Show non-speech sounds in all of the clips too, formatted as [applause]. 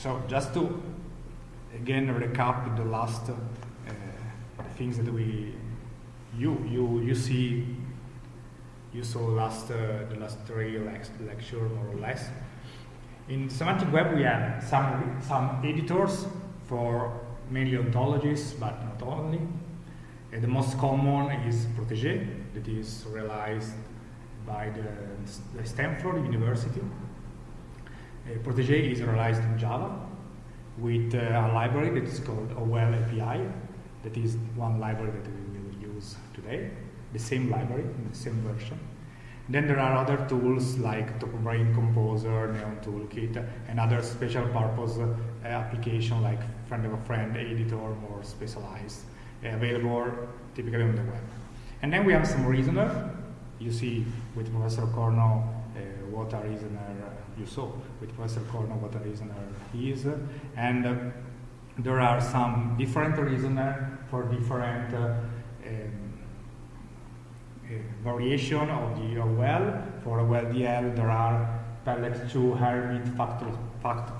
So just to again recap the last uh, things that we you you you see you saw last uh, the last three lecture more or less. In semantic web we have some some editors for mainly ontologies, but not only. the most common is Protege, that is realized by the Stanford University. Uh, Protege is realized in Java with uh, a library that is called OWL API. That is one library that we will use today, the same library the same version. Then there are other tools like TopBraid Composer, Neon Toolkit, and other special purpose uh, application like Friend of a Friend Editor, more specialized, uh, available typically on the web. And then we have some reasoner. You see with Professor Corno uh, what a reasoner you saw with Professor Corno what a reasoner is, and uh, there are some different reasoner for different uh, um, variation of the OWL. For OWL-DL there are Pellet 2, Hermit, Fact, Fact++,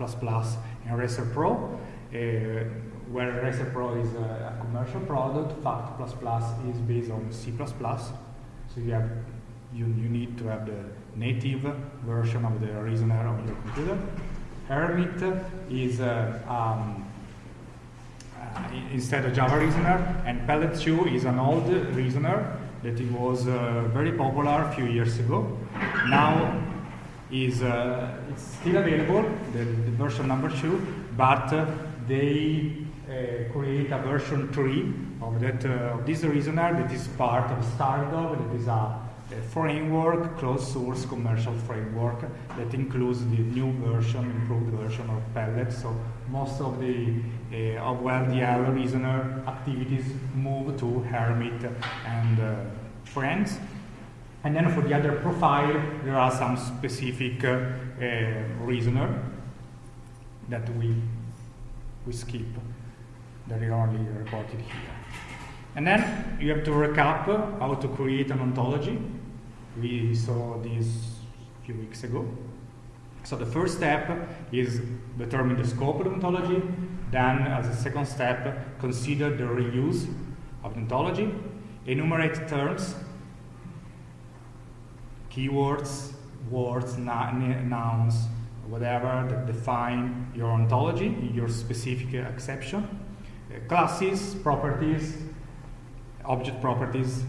and Racer Pro. Uh, where Racer Pro is a, commercial product, Fact++ plus is based on C++. So you have you, you need to have the native version of the reasoner on your computer. Hermit is uh, um, uh, instead a Java reasoner, and Pellet 2 is an old reasoner that it was uh, very popular a few years ago. Now is uh, it's still available, the, the, version number two, but they uh, create a version three of that uh, of this reasoner that is part of Stardog, that is a, framework, closed source commercial framework that includes the new version, improved version of Pellet. So most of the uh, of OWL-DL reasoner activities move to Hermit and uh, friends. And then for the other profile, there are some specific uh, reasoner that we, we skip, that are only reported here. And then you have to recap how to create an ontology. We saw this a few weeks ago. So the first step is determine the scope of the ontology. Then, as a second step, consider the reuse of the ontology. Enumerate terms keywords, words, nouns, whatever that define your ontology, your specific exception, uh, classes, properties, object properties,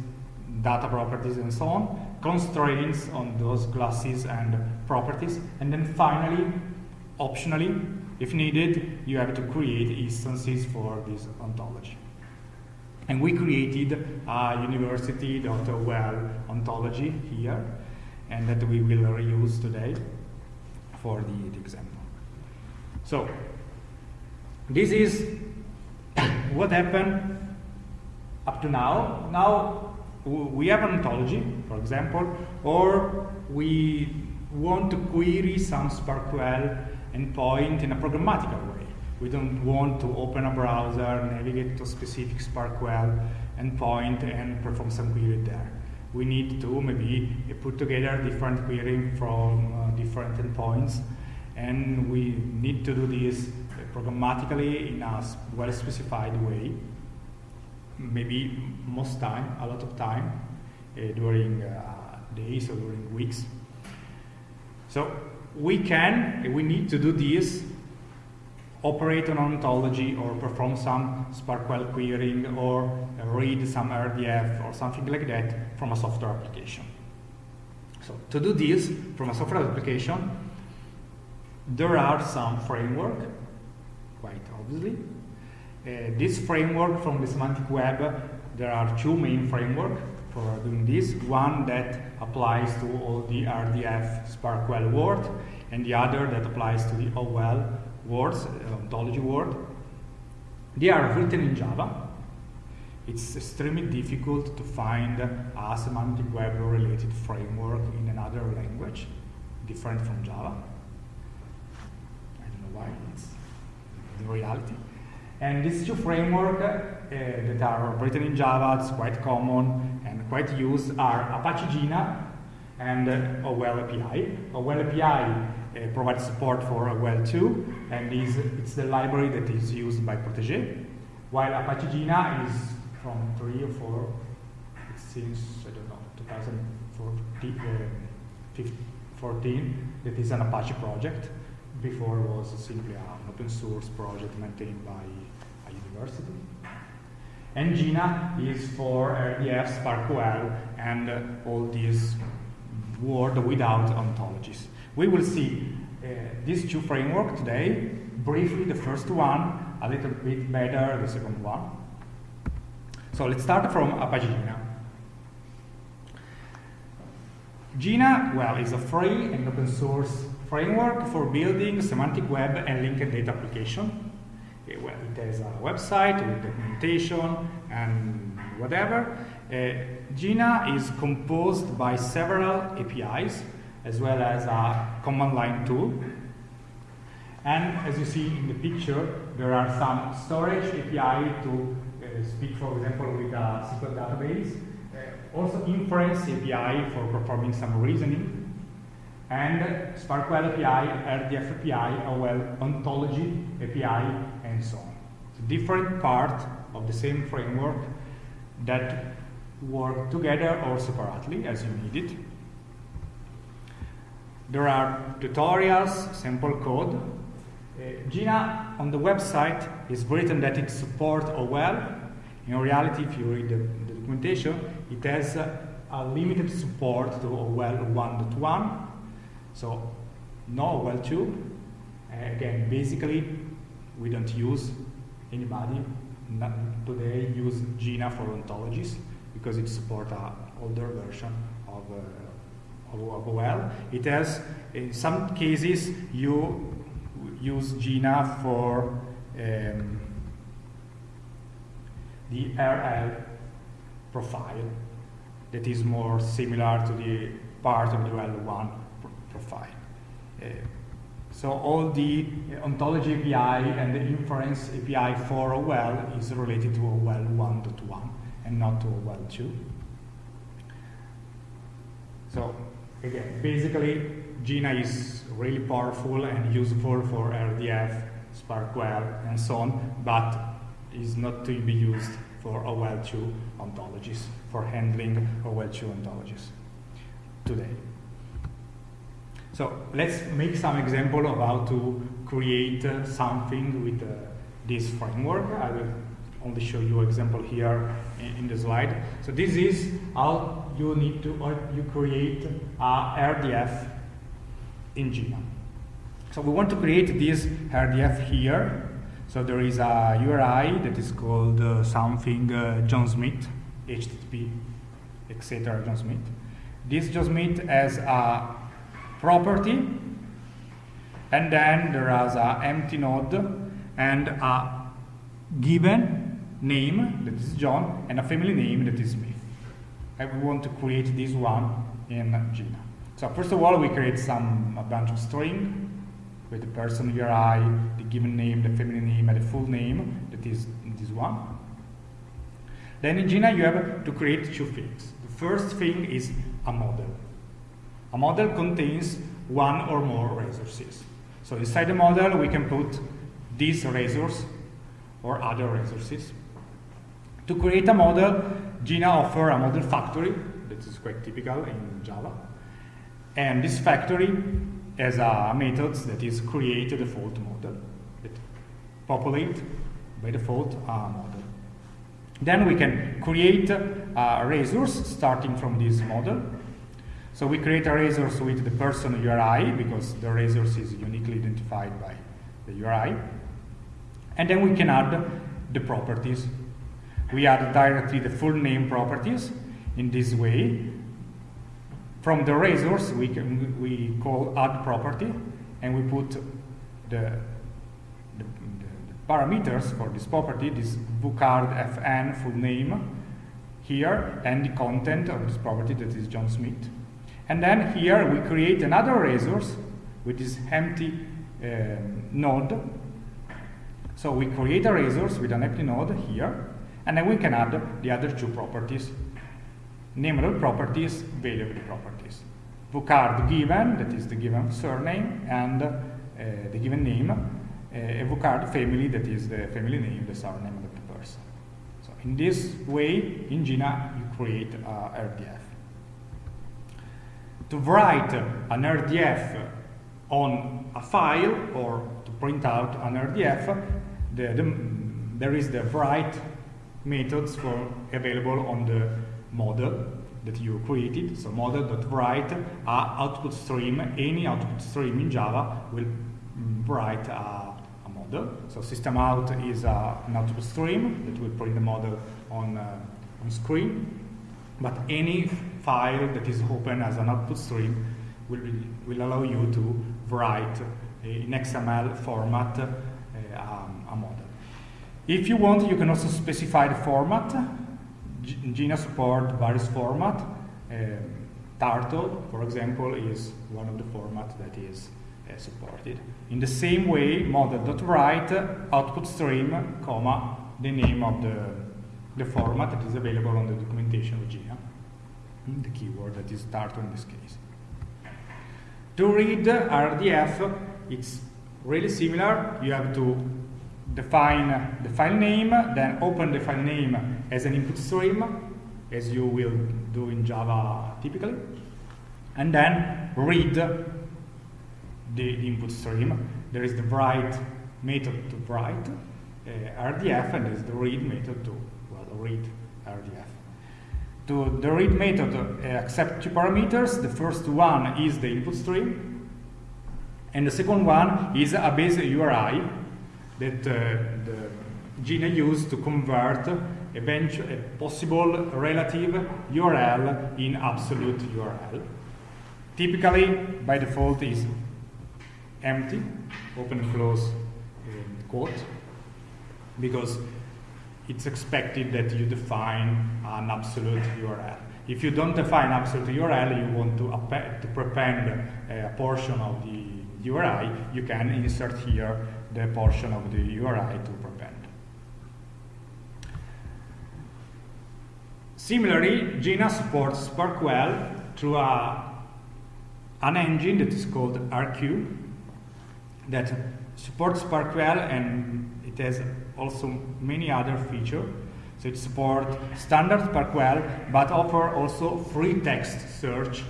data properties, and so on, constraints on those classes and properties, and then finally, optionally, if needed, you have to create instances for this ontology. And we created a university.owl ontology here and that we will reuse today for the, the example. So, this is [coughs] what happened up to now. Now, we have an ontology, for example, or we want to query some SPARQL endpoint in a programmatical way. We don't want to open a browser, navigate to a specific SPARQL endpoint and perform some query there we need to maybe put together different querying from uh, different endpoints and we need to do this programmatically in a well specified way maybe most time a lot of time uh, during uh, days or during weeks so we can we need to do this operate on ontology or perform some SPARQL querying or read some RDF or something like that from a software application. So to do this from a software application, there are some framework, quite obviously. Uh, this framework from the semantic web, there are two main frameworks for doing this. One that applies to all the RDF SPARQL word, and the other that applies to the OWL words, uh, ontology world. They are written in Java. It's extremely difficult to find a semantic web related framework in another language different from Java. I don't know why, it's the reality. And these two frameworks uh, that are written in Java, it's quite common and quite used, are Apache Jena and uh, OWL API. OWL API uh, provides support for OWL 2 and is, it's the library that is used by Protege, while Apache Jena is from 3 or 4, it seems, I don't know, 2014, uh, that is an Apache project. Before it was simply an open source project maintained by university. And Jena is for RDF, SPARQL, and uh, all these world without ontologies. We will see uh, these two frameworks today. Briefly, the first one, a little bit better, the second one. So let's start from Apache Jena. Jena, well, is a free and open source framework for building semantic web and linked data application. Well, it has a website with documentation and whatever. Uh, Jena is composed by several APIs as well as a command line tool. And as you see in the picture, there are some storage API to uh, speak, for example, with a SQL database. Uh, also inference API for performing some reasoning. And SPARQL API, RDF API, OWL ontology API, so on. Different part of the same framework that work together or separately as you need it. There are tutorials, sample code. Uh, Jena on the website is written that it supports OWL. In reality, if you read the, the documentation, it has uh, a limited support to OWL 1.1. So no OWL 2. Uh, again, basically, we don't use anybody today use Jena for ontologies because it supports an older version of uh, well. It has, in some cases, you use Jena for um, the RL profile that is more similar to the part of the L1 profile. Uh, so all the uh, ontology API and the inference API for OWL is related to OWL 1.1 and not to OWL 2. So again, basically, Jena is really powerful and useful for RDF, SPARQL, and so on, but is not to be used for OWL2 ontologies, for handling OWL2 ontologies today. So let's make some example of how to create uh, something with uh, this framework. I will only show you example here in, in, the slide. So this is how you need to, or you create a RDF in Jena. So we want to create this RDF here. So there is a URI that is called uh, something uh, John Smith, HTTP, etc. John Smith. This John Smith has a property, and then there is an empty node and a given name, that is John, and a family name, that is Smith. And we want to create this one in Jena. So first of all, we create some a bunch of string with the person URI, the given name, the family name, and the full name, that is this one. Then in Jena, you have to create two things. The first thing is a model. A model contains one or more resources. So inside the model, we can put these resources or other resources. To create a model, Jena offers a model factory, that is quite typical in Java. And this factory has a method that is create a default model, that populate by default a model. Then we can create uh, a resource starting from this model. So we create a resource with the person URI because the resource is uniquely identified by the URI. And then we can add the properties we add directly the full name properties in this way. From the resource, we, can, we call add property, and we put the, the, the, parameters for this property, this bookcard fn full name here, and the content of this property that is John Smith. And then here we create another resource with this empty um, node. So we create a resource with an empty node here, and then we can add the other two properties, nameable properties, variable properties. vCard given, that is the given surname, and uh, the given name, uh, a vCard family, that is the family name, the surname of the person. So in this way, in Jena, you create uh, RDF. To write an RDF on a file or to print out an RDF, the, the, there is the write methods for available on the model that you created. So model.write a output stream, any output stream in Java will write a, a model. So system out is a, an output stream that will print the model on, uh, on screen. But any file that is open as an output stream will, will allow you to write in XML format uh, um, a model. If you want, you can also specify the format. Jena support various format. Um, Turtle, for example, is one of the formats that is uh, supported. In the same way, model.write output stream, comma, the name of the, the format that is available on the documentation of Jena. The keyword that is Turtle in this case. To read RDF, it's really similar. You have to define the file name, then open the file name as an input stream, as you will do in Java typically, and then read the, input stream. There is the write method to write uh, RDF, and there's the read method to read RDF. To the read method uh, accept two parameters. The first one is the input stream, and the second one is a base URI that uh, the Jena used to convert a possible relative URL in absolute URL. Typically, by default, is empty, open close uh, quote, because it's expected that you define an absolute URL. If you don't define absolute URL, you want to, to prepend uh, a portion of the URI, you can insert here the portion of the URI to prepend. Similarly, Jena supports SPARQL through a, an engine that is called ARQ that supports SPARQL and it has also many other features. So it supports standard SPARQL but offer also free text search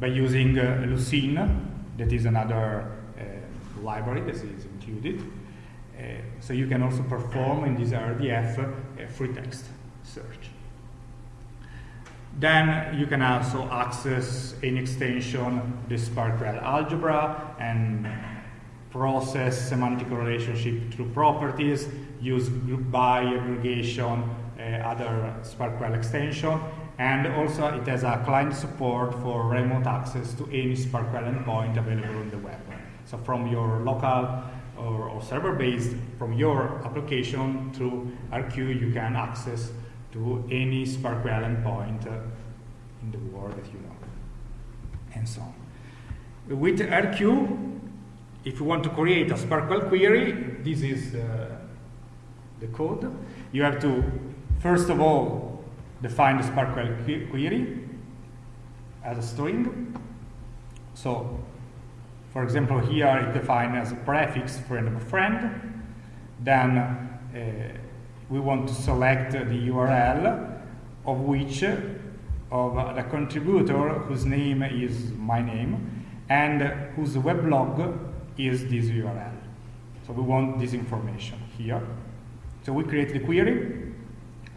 by using uh, Lucene, that is another uh, library that is included. Uh, so you can also perform in this RDF a free text search. Then you can also access any extension, the SPARQL algebra, and process semantic relationship through properties, use group by aggregation, uh, other SPARQL extension, and also it has a client support for remote access to any SPARQL endpoint available on the web. So from your local or, or server-based, from your application through ARQ, you can access to any SPARQL endpoint uh, in the world that you know, and so on. With ARQ, if you want to create a SPARQL query, this is uh, the code. You have to, first of all, define the SPARQL query as a string. So, for example, here it defined as a prefix friend of a friend. Then uh, we want to select the URL of which of the contributor whose name is my name and whose weblog is this URL. So we want this information here. So we create the query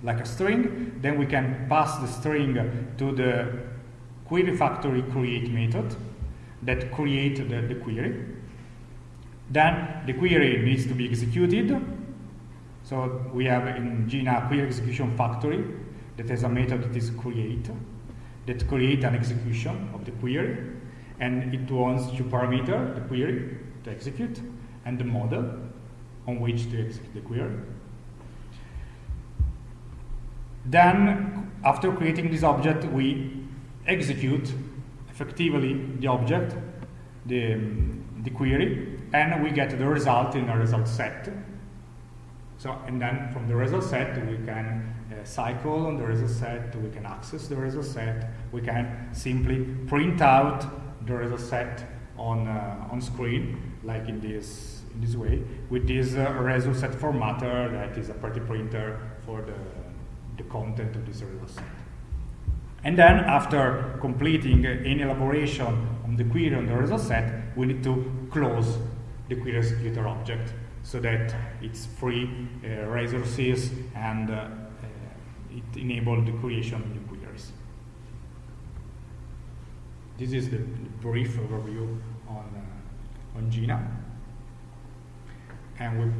like a string, then we can pass the string to the query factory create method that create the, the query. Then the query needs to be executed. So we have in Jena query execution factory that has a method that is create, that create an execution of the query, and it wants to parameter the query to execute, and the model on which to execute the query. Then, after creating this object, we execute effectively the object, the, the query, and we get the result in a result set. So, and then from the result set, we can uh, cycle on the result set, we can access the result set, we can simply print out the result set on, uh, on screen, like in this, in this way, with this uh, result set formatter that is a pretty printer for the, the content of this result set. And then after completing any elaboration on the query on the result set, we need to close the query executor object so that it's free uh, resources and uh, uh, it enables the creation of new queries. This is the, the brief overview on, Jena. And we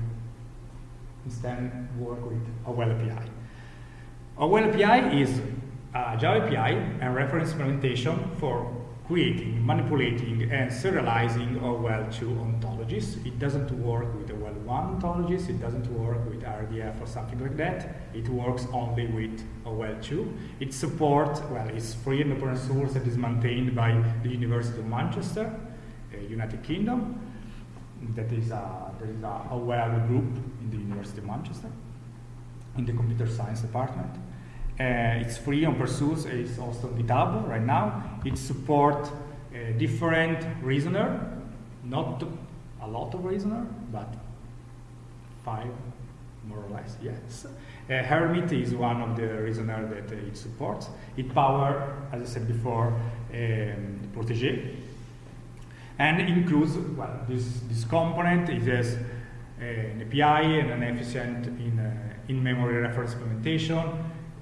instead work with OWL API. OWL API is a Java API and reference implementation for creating, manipulating, and serializing OWL2 ontologies. It doesn't work with OWL1 ontologies, it doesn't work with RDF or something like that. It works only with OWL2. It supports, well, it's free and open source and is maintained by the University of Manchester, United Kingdom. That is a, there is a OWL group in the University of Manchester, in the computer science department. Uh, it's free on Perseus, it's also on GitHub right now. It supports uh, different reasoner, not a lot of reasoner, but five more or less, yes. Uh, Hermit is one of the reasoner that it supports. It power, as I said before, um, Protege. And includes, well, this, this component, it has an API and an efficient in, uh, in-memory reference implementation,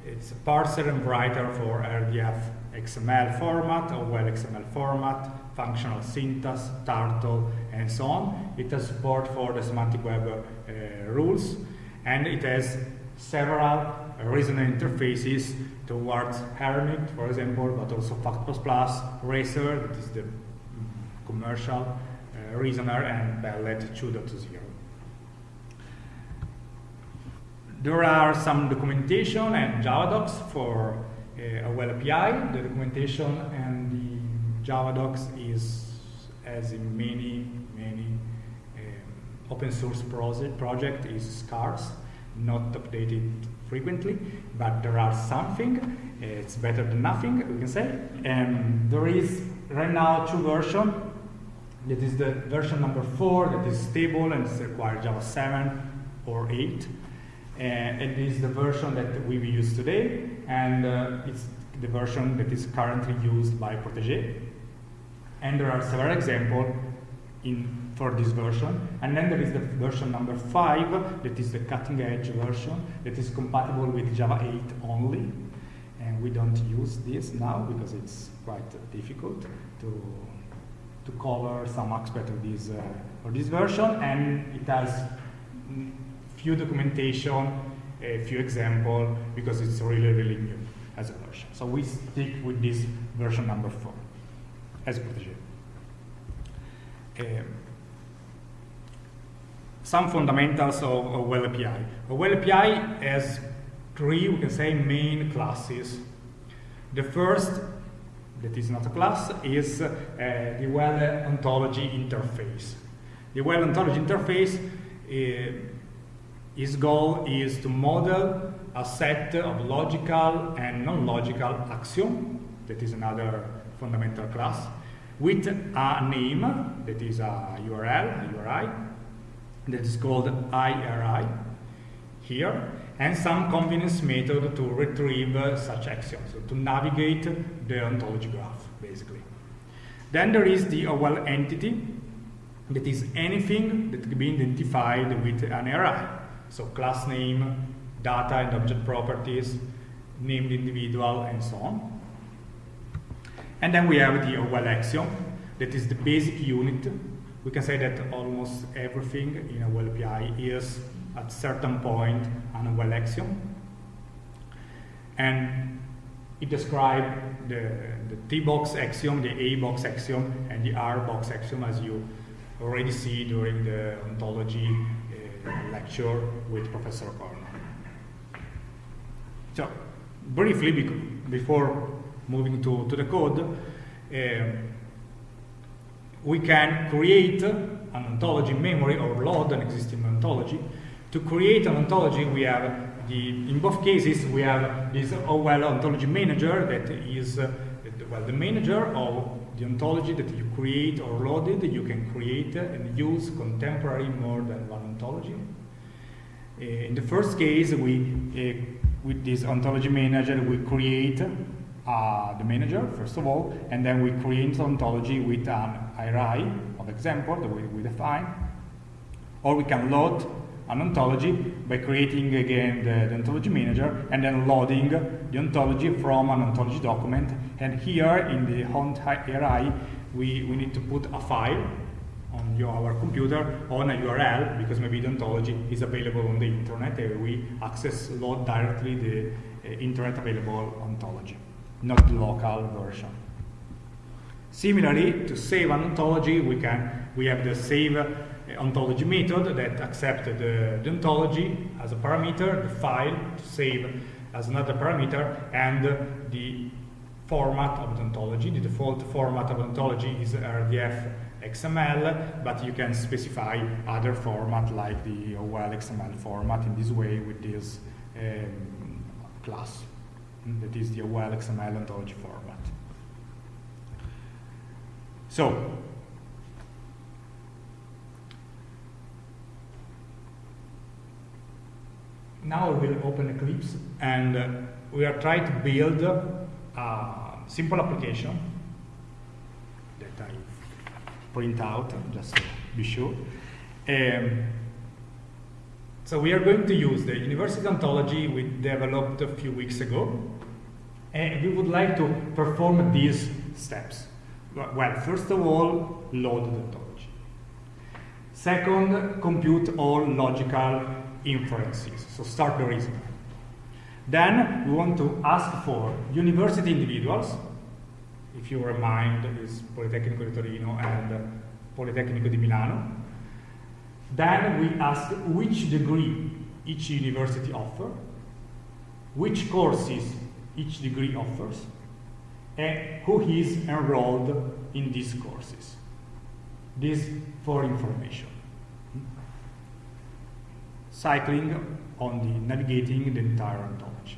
it's a parser and writer for RDF XML format, or well XML format, functional syntax, Turtle, and so on. It has support for the semantic web uh, rules, and it has several reasoner interfaces towards Hermit, for example, but also Fact++, Racer, that is the commercial uh, reasoner, and Pellet 2.0. There are some documentation and Java docs for uh, OWL API. The documentation and the Java docs is, as in many, many um, open source project, project, is scarce, not updated frequently, but there are something. It's better than nothing, we can say. And there is right now two versions. That is the version number four that is stable and requires Java 7 or 8 and it is the version that we use today, and uh, it's the version that is currently used by Protege. And there are several examples in for this version. And then there is the version number five, that is the cutting edge version, that is compatible with Java 8 only. And we don't use this now because it's quite difficult to, to cover some aspect of this, uh, of this version. And it has few documentation, a few example, because it's really, really new as a version. So we stick with this version number four as Protege. Um, some fundamentals of, of OWL API. OWL API has three, we can say, main classes. The first, that is not a class, is uh, the OWL ontology interface. The OWL ontology interface uh, his goal is to model a set of logical and non-logical axiom, that is another fundamental class, with a name, that is a URL, a URI, that is called IRI here, and some convenience method to retrieve uh, such axioms, so to navigate the ontology graph, basically. Then there is the OWL entity, that is anything that can be identified with an array. So class name, data and object properties, named individual, and so on. And then we have the OWL axiom, that is the basic unit. We can say that almost everything in a OWL API is at certain point an axiom. And it describes the, the T-box axiom, the A-box axiom, and the R-box axiom as you already see during the ontology lecture with Professor Corno. So, briefly, before moving to, to the code, uh, we can create an ontology memory or load an existing ontology To create an ontology, we have the, in both cases, we have this OWL ontology manager that is, uh, well, the manager of the ontology that you create or loaded. You can create and use contemporary more than one ontology. Uh, in the first case, we, uh, with this ontology manager, we create uh, the manager, first of all, and then we create ontology with an array of example that we, we define. Or we can load an ontology by creating again the, the, ontology manager and then loading the ontology from an ontology document. And here in the haunt array, we, we need to put a file on your, our computer on a URL because maybe the ontology is available on the internet and we access load directly the uh, internet available ontology, not the local version. Similarly, to save an ontology, we can we have the save ontology method that accepts the, ontology as a parameter, the file to save as another parameter, and the format of the ontology. The default format of the ontology is RDF XML, but you can specify other format like the OWL XML format in this way with this um, class. That is the OWL XML ontology format. So, now we will open Eclipse and uh, we are trying to build a simple application that I print out just to be sure. Um, so we are going to use the university ontology we developed a few weeks ago and we would like to perform these steps. Well, first of all, load the ontology. Second, compute all logical inferences. So start the reasoning. Then we want to ask for university individuals. If you remind, is Politecnico di Torino and Politecnico di Milano. Then we ask which degree each university offer, which courses each degree offers, and who is enrolled in these courses. This for information cycling on the navigating the entire ontology.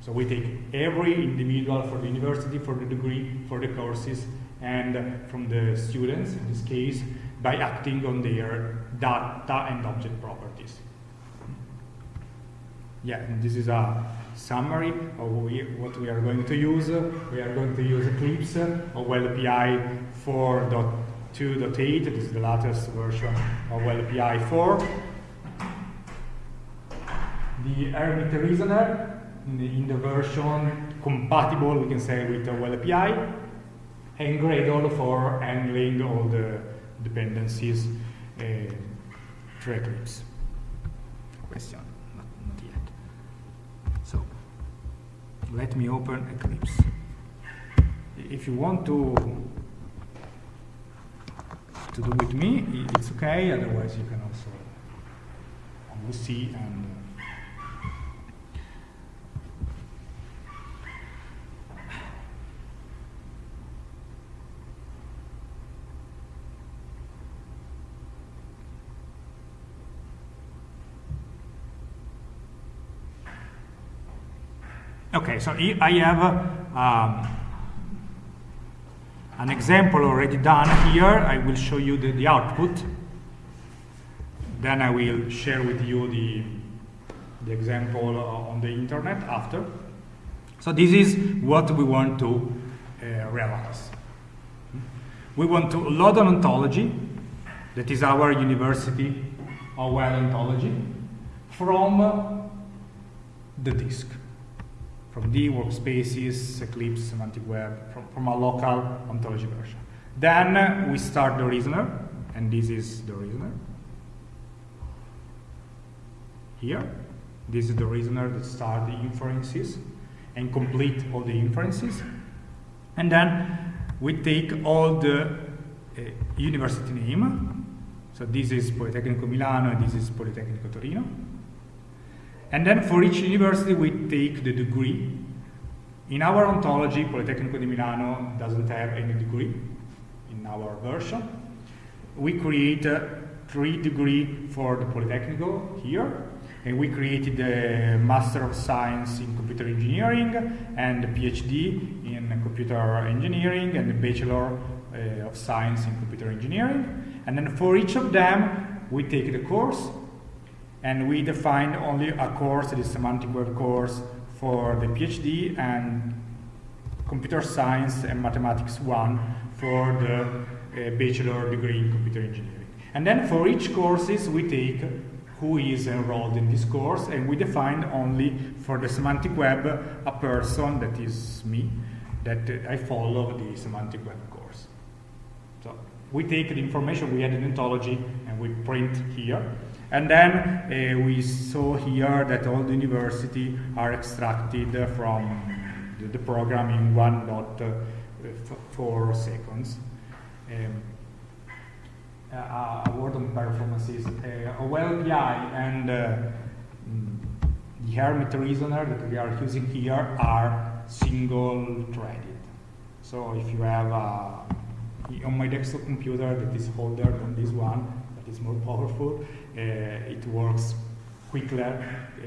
So we take every individual for the university, for the degree, for the courses, and from the students, in this case, by acting on their data and object properties. Yeah, this is a summary of what we are going to use. We are going to use Eclipse OWL API 4.2.8. This is the latest version of OWL API 4 the Hermit reasoner in the, in the, version compatible, we can say, with the OWL API, and Gradle for handling all the dependencies uh, through Eclipse. Question? Not, not yet. So, let me open Eclipse. If you want to to do with me, it's okay, otherwise you can also see and Okay, so I have um, an example already done here. I will show you the, the, output. Then I will share with you the, the example on the internet after. So this is what we want to uh, realize. We want to load an ontology, that is our university OWL ontology, from the disk from D workspaces, Eclipse, Semantic Web, from, from a local ontology version. Then uh, we start the reasoner, and this is the reasoner. Here, this is the reasoner that starts the inferences and complete all the inferences. And then we take all the uh, university name. So this is Politecnico Milano this is Politecnico Torino. And then for each university, we take the degree. In our ontology, Politecnico di Milano doesn't have any degree in our version. We create uh, three degree for the Politecnico here, and we created a Master of Science in Computer Engineering and a PhD in Computer Engineering and a Bachelor uh, of Science in Computer Engineering. And then for each of them, we take the course and we define only a course, the semantic web course for the PhD and computer science and mathematics 1 for the uh, bachelor degree in computer engineering. And then for each courses we take who is enrolled in this course and we define only for the semantic web a person that is me that uh, I follow the semantic web course. So we take the information we had in ontology and we print here and then uh, we saw here that all the university are extracted from the, the program in 1.4 seconds. Um, uh, a word on performances. Uh, OWL API and uh, mm, the Hermit reasoner that we are using here are single threaded. So if you have a, on my desktop computer that is older than this one, that is more powerful, uh, it works quicker, uh,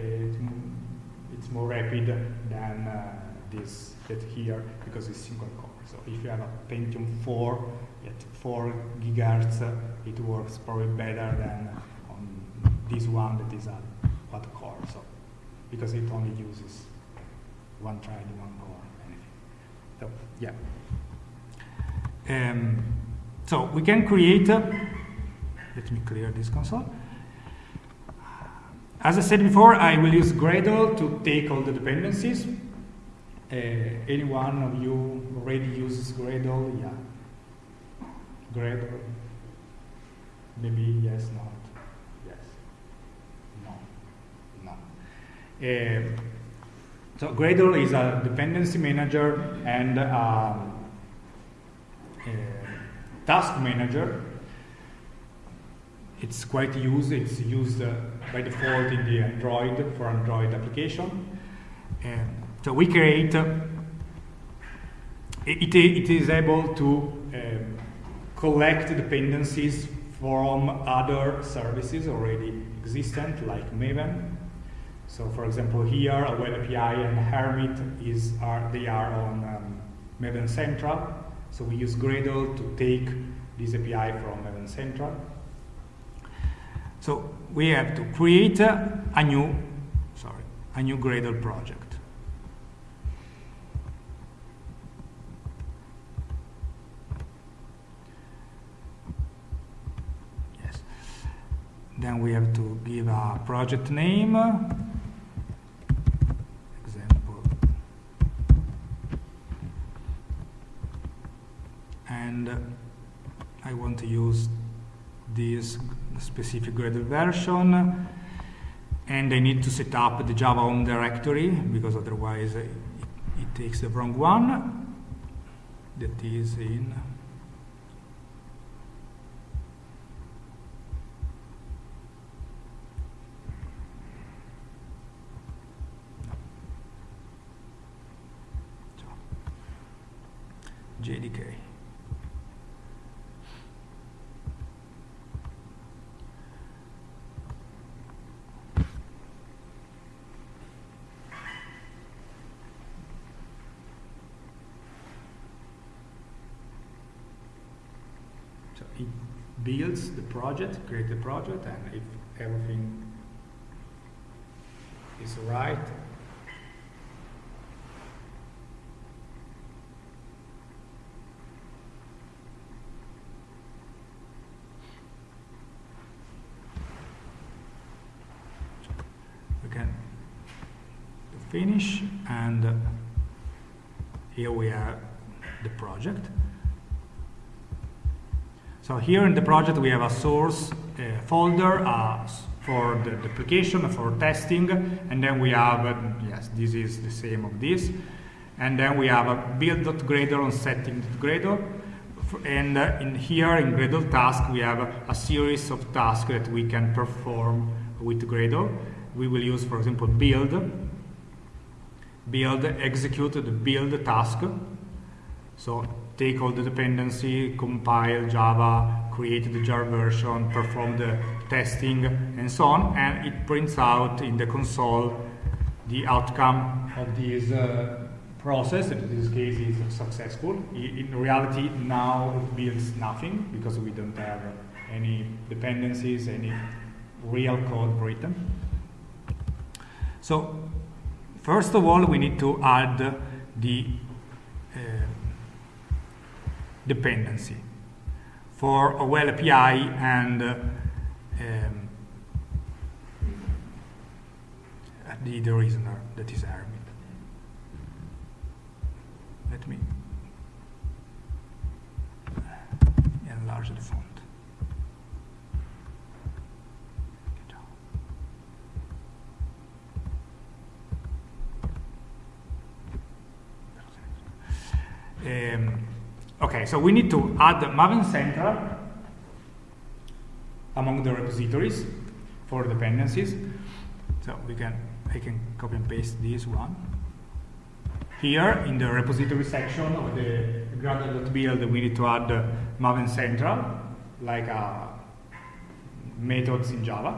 it's more rapid than uh, this that here because it's single core. So if you have a Pentium 4 at 4 gigahertz, uh, it works probably better than on this one that is a quad core. So because it only uses one thread, one core, anything. So yeah. Um, so we can create. Uh, let me clear this console. As I said before, I will use Gradle to take all the dependencies. Uh, any one of you already uses Gradle? Yeah. Gradle? Maybe yes, not. Yes. No. No. Uh, so Gradle is a dependency manager and um, task manager. It's quite used. It's used uh, by default in the Android for Android application. So we create, uh, it, it is able to um, collect dependencies from other services already existent, like Maven. So for example, here, a web API and Hermit is, are, they are on um, Maven Central. So we use Gradle to take this API from Maven Central. So we have to create a new, sorry, a new Gradle project. Yes. Then we have to give a project name. Example. And I want to use this specific Gradle version. And I need to set up the Java home directory because otherwise it, it takes the wrong one. That is in JDK. So it builds the project, create the project, and if everything is right, we can finish and here we have the project. So here in the project we have a source folder uh, for the, the, application, for testing, and then we have, uh, yes, this is the same of this, and then we have a build.gradle on setting.gradle, and uh, in here in Gradle task we have a, a series of tasks that we can perform with Gradle. We will use, for example, build, build, execute the build task. So take all the dependency, compile Java, create the jar version, perform the testing, and so on, and it prints out in the console the outcome of this uh, process, in this case is successful. In reality, now it builds nothing because we don't have any dependencies, any real code written. So, first of all, we need to add the dependency for a OWL API and uh, um, the, the reasoner that is Hermit. Let me enlarge the font. Um, okay, so we need to add Maven Central among the repositories for dependencies. So we can, I can copy and paste this one. Here in the repository section of the Gradle.build, we need to add Maven Central, like uh, methods in Java.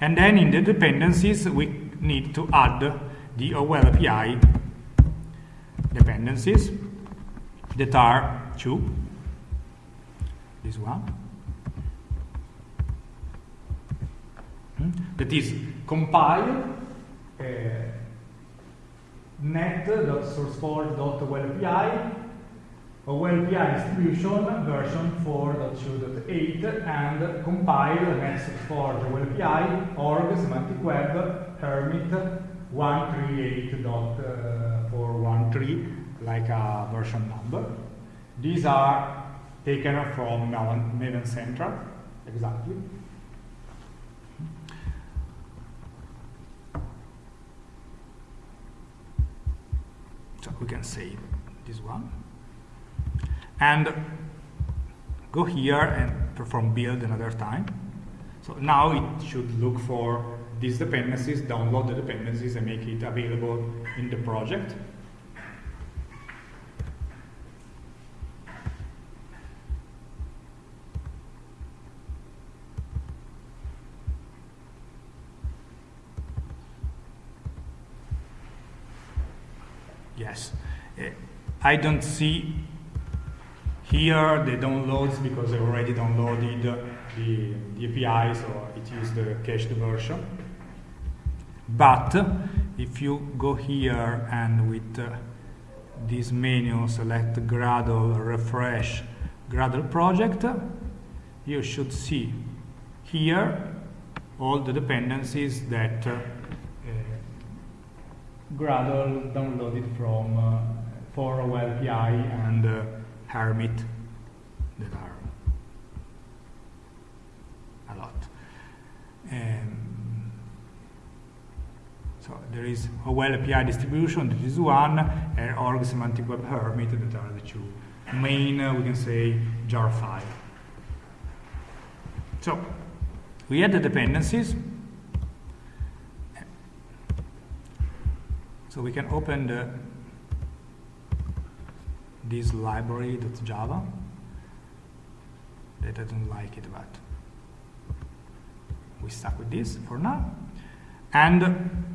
And then in the dependencies, we need to add the OWL API dependencies that are two. This one. Hmm? That is compile uh, net.sourceforge.owlapi OWLAPI distribution version 4.2.8 and compile net.sourceforge OWLAPI org semantic web hermit 138.413 like a version number. These are taken from Maven Central, exactly. So we can save this one. And go here and perform build another time. So now it should look for these dependencies, download the dependencies and make it available in the project. Uh, I don't see here the downloads because I already downloaded the, the API, so it is the cached version. But if you go here and with uh, this menu select Gradle, refresh Gradle project, you should see here all the dependencies that uh, Gradle downloaded from uh, for API and uh, Hermit that are a lot. Um, so there is OWL API distribution, that is one, and org semantic web hermit that are the two main, uh, we can say, jar file. So we add the dependencies. So we can open the, this library.java. That I don't like it, but we stuck with this for now. And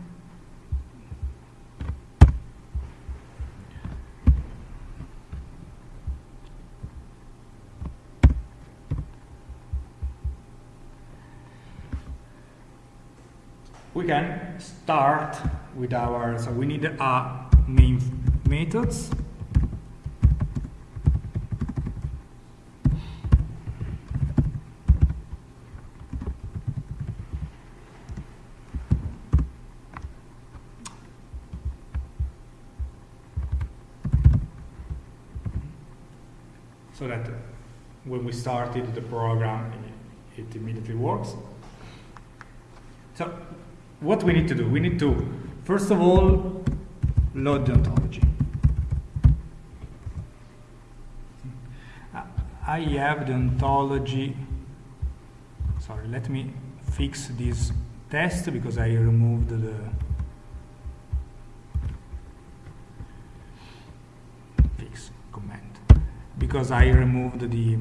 we can start with our, so we need a main methods. So that when we started the program, it, it immediately works. So what we need to do? We need to, first of all, load the ontology. I have the ontology, sorry, let me fix this test because I removed the fix comment. because I removed the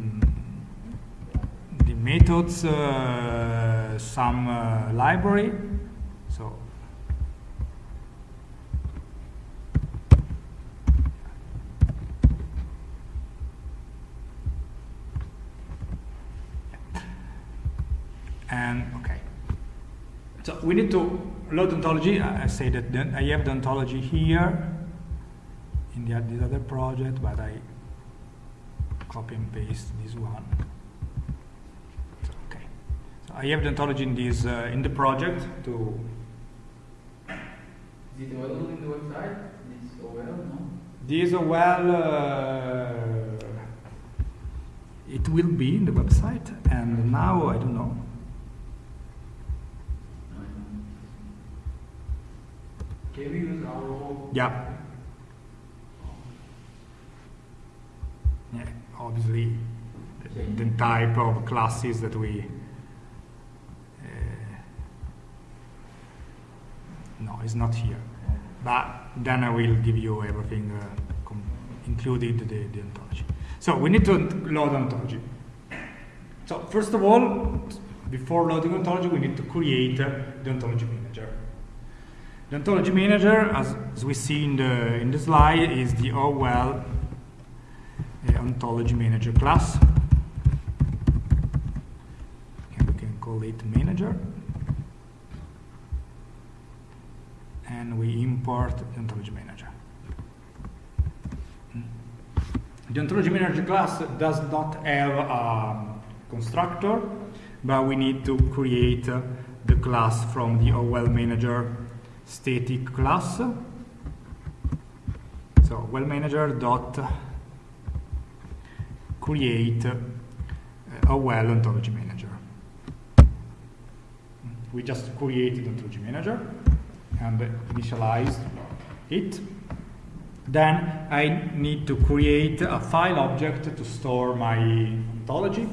the methods uh, some uh, library so and okay. So we need to load ontology. I say that I have the ontology here. In the, this other project but I copy and paste this one. So, okay. So I have the ontology in this uh, in the project to is it available in the website? This OWL no? This OWL uh, it will be in the website. And now I don't know We use our own? Yeah. Yeah, obviously, the, the type of classes that we. Uh, no, it's not here. But then I will give you everything, uh, including the, the ontology. So we need to load ontology. So first of all, before loading ontology, we need to create uh, the ontology. The ontology manager, as, as, we see in the, in the slide, is the OWL uh, ontology manager class. And we can call it manager. And we import the ontology manager. The ontology manager class does not have a constructor, but we need to create uh, the class from the OWL manager static class. So OWL manager dot create uh, a OWL ontology manager. We just created ontology manager and initialized it. Then I need to create a file object to store my ontology.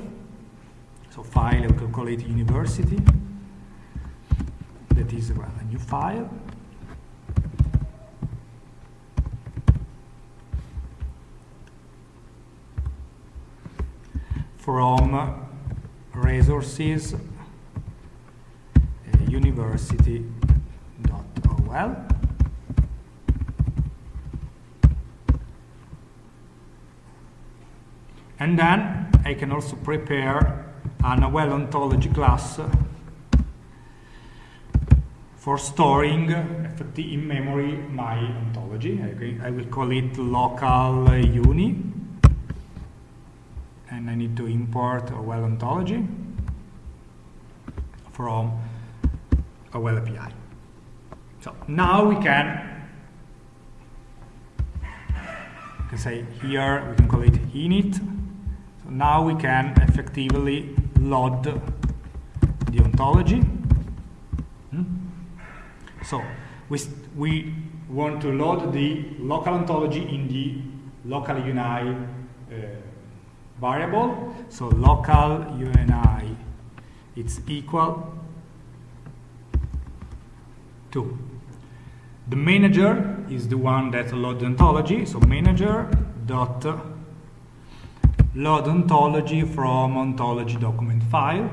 So file, I will call it university. That is a new file. From resources uh, university.owl and then I can also prepare an OWL ontology class for storing in memory my ontology. I will call it local uni and I need to import a OWL ontology from a OWL API. So now we can, we can say here, we can call it init. So now we can effectively load the ontology. Hmm? So we, we want to load the local ontology in the local UNI uh, variable. So local UNI, it's equal to the manager is the one that loads ontology. So manager dot load ontology from ontology document file,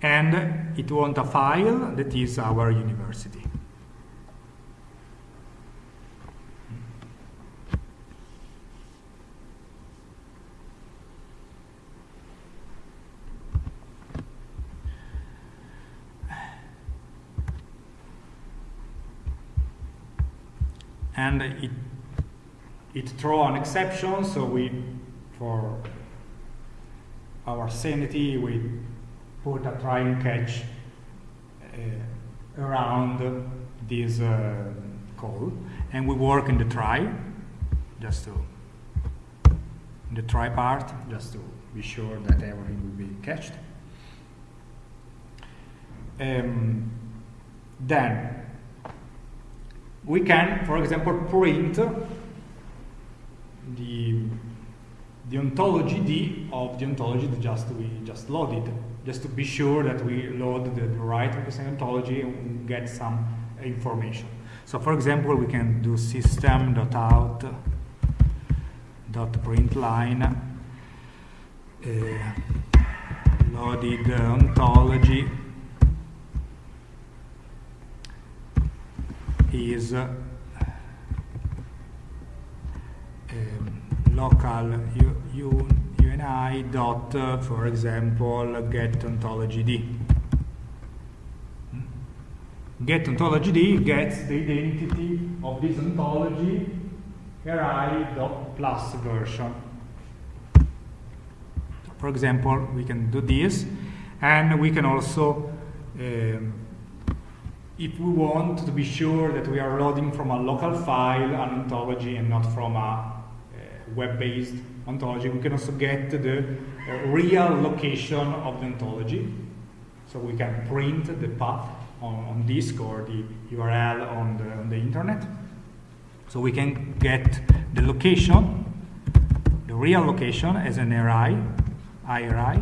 and it wants a file that is our university. And it it throw an exception so we for our sanity we put a try and catch uh, around this uh, call and we work in the try just to in the try part just to be sure that everything will be catched. Um, then we can, for example, print the, the ontology ID of the ontology that just we just loaded, just to be sure that we load the, the right ontology and get some information. So for example, we can do system.out.println uh, loaded ontology is uh, um, local u, u, UNI dot, uh, for example, get ontology ID. Get ontology ID gets the identity of this ontology ri dot plus version. For example, we can do this, and we can also, um, if we want to be sure that we are loading from a local file an ontology and not from a uh, web-based ontology, we can also get the uh, real location of the ontology. So we can print the path on, on disk or the URL on the, on the internet. So we can get the location, the real location as an array, IRI.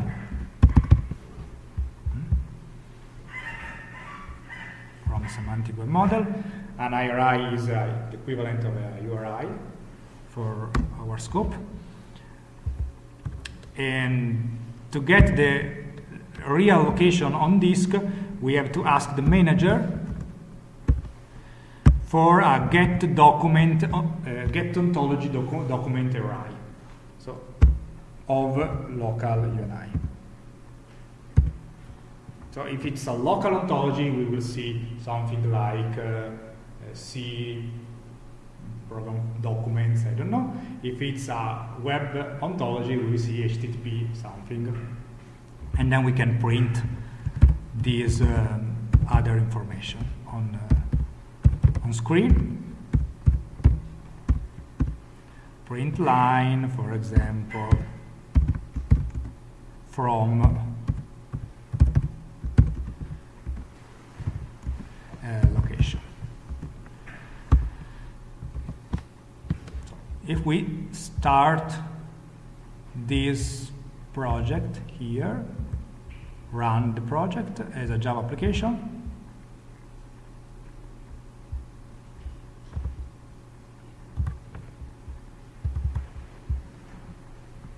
From a semantic web model. An IRI is uh, the equivalent of a URI for our scope. And to get the real location on disk, we have to ask the manager for a get document, uh, get ontology docu document IRI. So, of local UNI. So if it's a local ontology, we will see something like uh, C program documents, I don't know. If it's a web ontology, we will see HTTP something. And then we can print this um, other information on, uh, on screen. Print line, for example, from uh, location. If we start this project here, run the project as a Java application.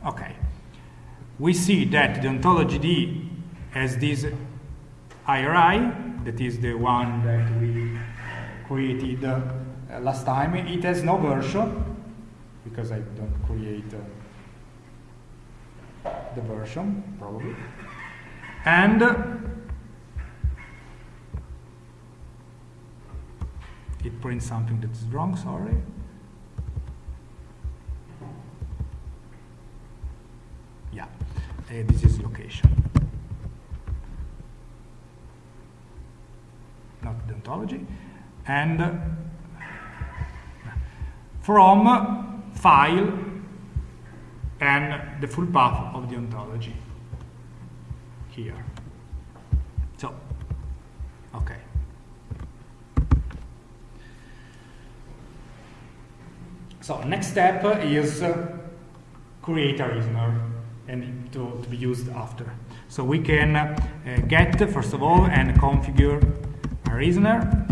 Okay. We see that the ontology ID has this IRI, that is the one that we created uh, last time. It has no version, because I don't create uh, the version, probably. And it prints something that is wrong, sorry. Yeah, uh, this is location. Not the ontology. And uh, from file and the full path of the ontology here. So, okay. So next step is create a reasoner and to, to, be used after. So we can uh, get first of all and configure a reasoner,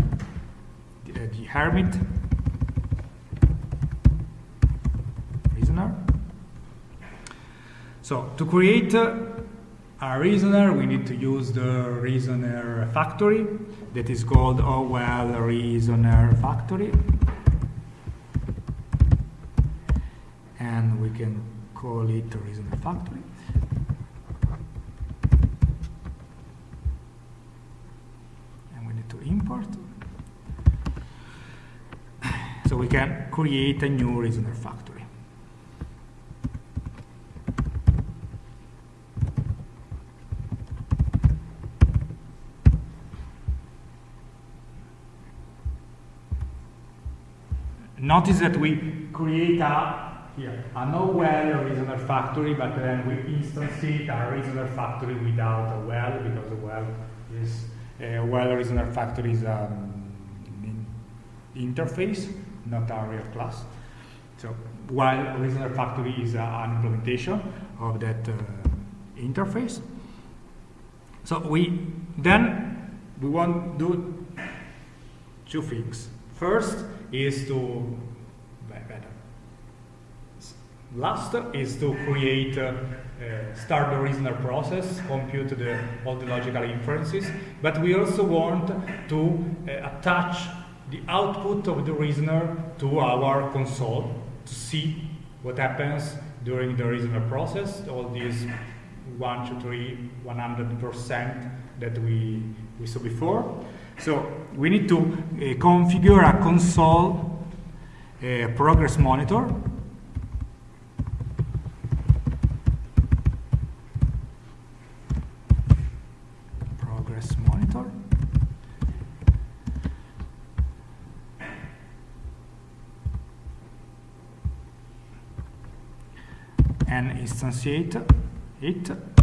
the hermit reasoner. So to create a reasoner, we need to use the reasoner factory that is called OWL reasoner factory. And we can call it reasoner factory. And we need to import. So we can create a new reasoner factory. Notice that we create a here a no OWL reasoner factory, but then we instance it a reasoner factory without a OWL because a OWL is a OWL reasoner factory is um, an interface, not a real class. So while reasoner factory is a, an implementation of that uh, interface. So we then we want to do two things. First is to better last is to create, uh, start the reasoner process, compute the, all the logical inferences, but we also want to uh, attach the output of the reasoner to our console to see what happens during the reasoner process, all these 1 to 3, 100% that we, we saw before. So we need to uh, configure a console uh, progress monitor. Progress monitor. And instantiate it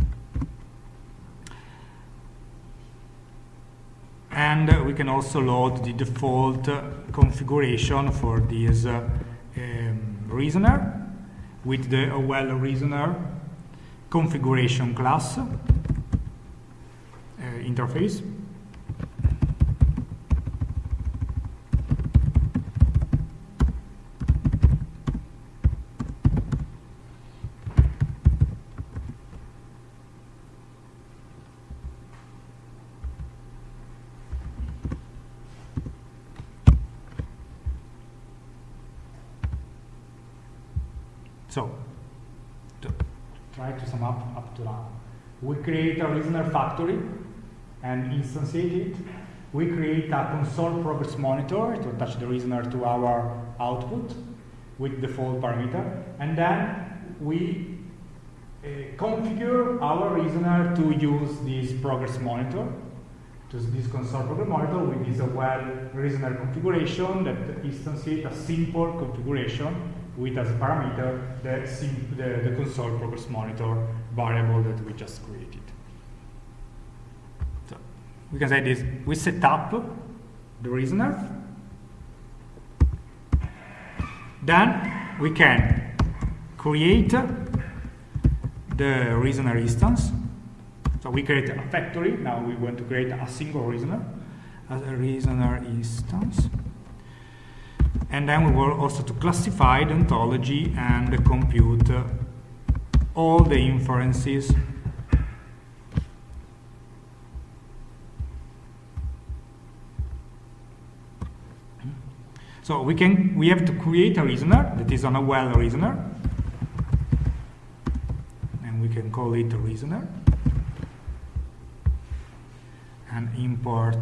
and we can also load the default configuration for this uh, um, reasoner with the OWL reasoner configuration class uh, interface So, to try to We create a reasoner factory and instantiate it. We create a console progress monitor to attach the reasoner to our output with default parameter. And then we uh, configure our reasoner to use this progress monitor, to this console progress monitor with this OWL reasoner configuration that instantiate a simple configuration with as a parameter the, the, the, console progress monitor variable that we just created. So we can say this, we set up the reasoner, then we can create the reasoner instance. So we create a factory, now we want to create a single reasoner as a reasoner instance and then we will also to classify the ontology and compute uh, all the inferences. So we can we have to create a reasoner that is on a OWL reasoner, and we can call it a reasoner, and import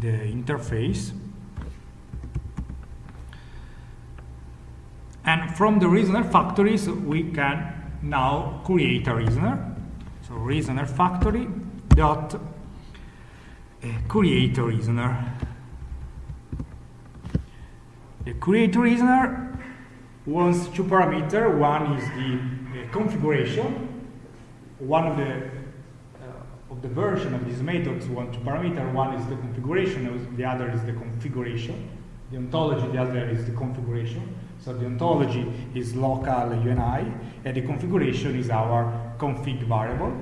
the interface. And from the reasoner factories, we can now create a reasoner. So reasoner factory dot uh, create a reasoner. The create reasoner wants two parameters. One is the configuration. One of the the version of these methods one two parameter. One is the configuration, the other is the configuration. The ontology, the other is the configuration. So the ontology is local UNI, and the configuration is our config variable.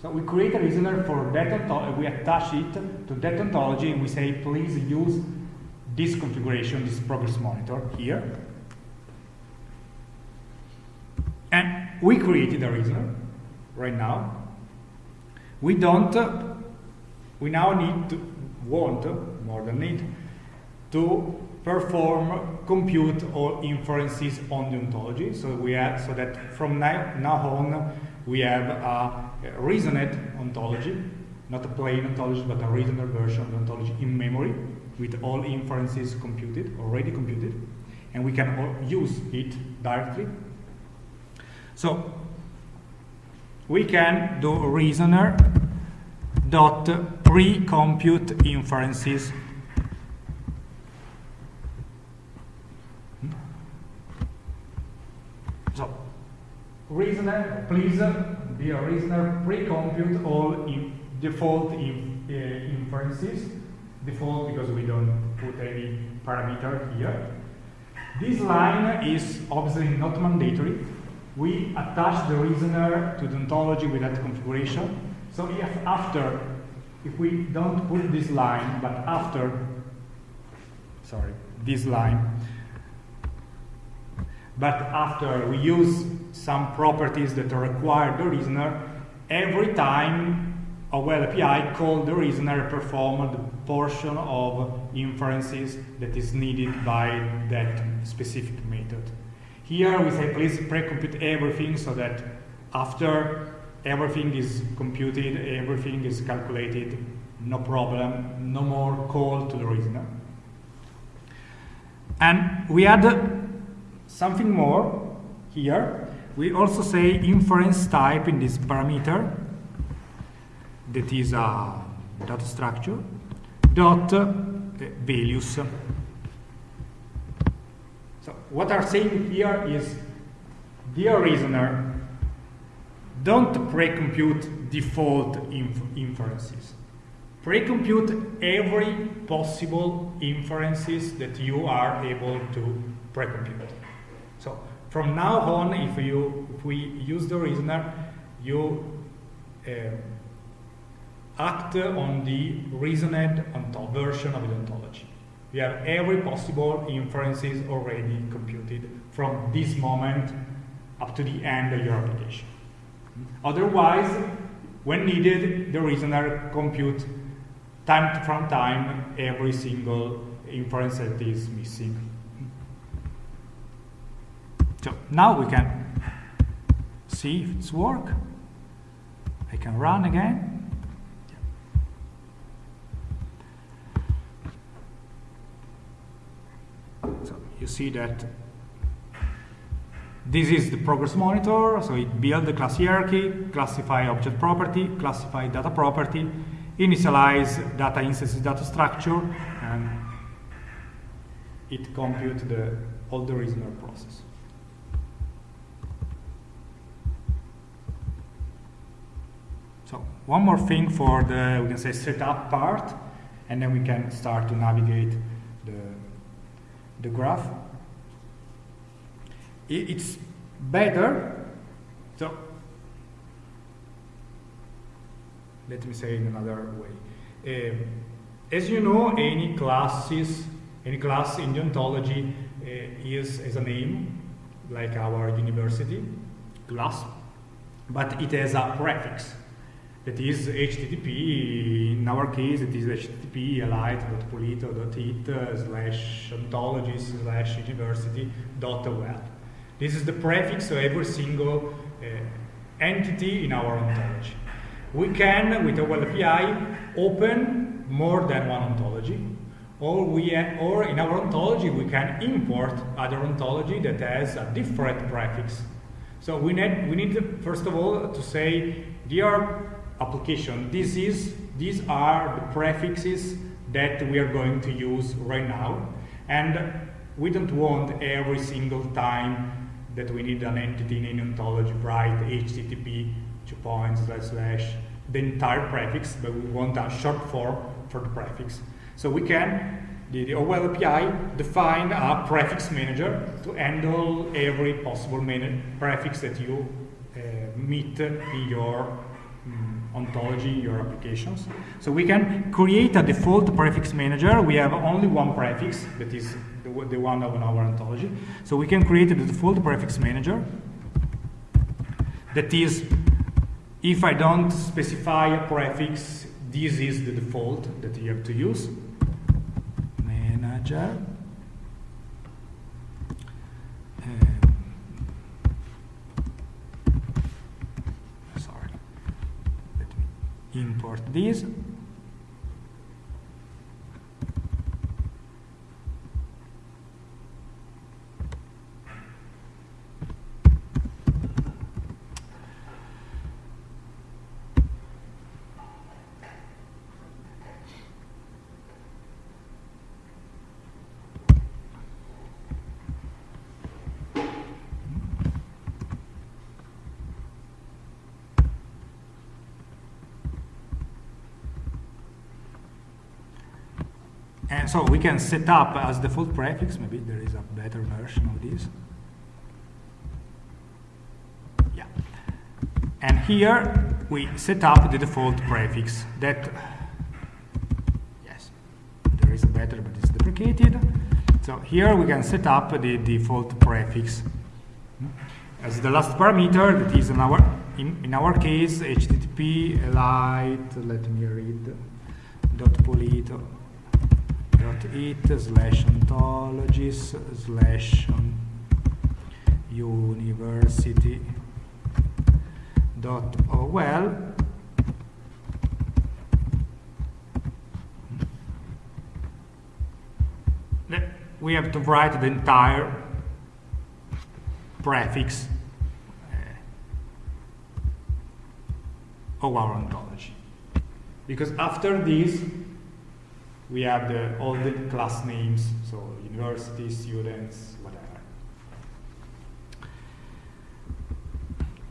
So we create a listener for that ontology, we attach it to that ontology, and we say, please use this configuration, this progress monitor here. And we created a listener right now. We don't, we now need to, want, more than need, to perform compute or inferences on the ontology. So we have, so that from now, now on, we have a, a reasoned ontology, not a plain ontology, but a reasoned version of the ontology in memory with all inferences computed, already computed, and we can use it directly. So we can do reasoner dot pre-compute inferences. So reasoner please be a reasoner pre-compute all in default in, uh, inferences. Default because we don't put any parameter here. This line is obviously not mandatory we attach the reasoner to the ontology with that configuration. So if after, if we don't put this line, but after sorry, this line. But after we use some properties that require the reasoner, every time a OWL API call the reasoner perform the portion of inferences that is needed by that specific method. Here we say please pre-compute everything so that after everything is computed, everything is calculated, no problem, no more call to the reasoner. And we add something more here. We also say inference type in this parameter that is a data structure dot uh, values. What I'm saying here is, dear reasoner, don't pre-compute default inf inferences. Pre-compute every possible inferences that you are able to pre-compute. So from now on, if you if we use the reasoner, you uh, act on the reasoned version of the ontology. We have every possible inferences already computed from this moment up to the end of your application. Otherwise, when needed, the reasoner compute time from time every single inference that is missing. So now we can see if it's work. I can run again. So you see that this is the progress monitor, so it builds the class hierarchy, classify object property, classify data property, initialize data instances data structure, and it computes the, all the reasoner process. So one more thing for the, we can say, setup part, and then we can start to navigate the, graph it's better. So let me say in another way. Um, as you know, any classes, any class in the ontology uh, is as a name, like our university class, but it has a prefix that is HTTP, in our case it is HTTP elite.polito.it slash ontology slash university dot owl. This is the prefix of every single uh, entity in our ontology. We can, with web API, open more than one ontology, or, we or in our ontology we can import other ontology that has a different prefix. So we need, we need first of all to say, dear application, this is, these are the prefixes that we are going to use right now, and we don't want every single time that we need an entity in an ontology, write HTTP two points slash slash the entire prefix, but we want a short form for the prefix. So we can, the, the OWL API, define a prefix manager to handle every possible prefix that you uh, meet in your ontology, your applications. So we can create a default prefix manager. We have only one prefix that is the, the one of our ontology. So we can create the default prefix manager that is, if I don't specify a prefix, this is the default that you have to use. Manager. Um, sorry. Let me import this. So we can set up as default prefix, maybe there is a better version of this. Yeah. And here we set up the default prefix that, yes, there is a better, but it's deprecated. So here we can set up the default prefix hmm, as the last parameter that is in our in, in our case http elite let me read dot polito it slash ontologies slash university dot owl we have to write the entire prefix uh, of our ontology. Because after this, we have the, all the class names, so university, students, whatever.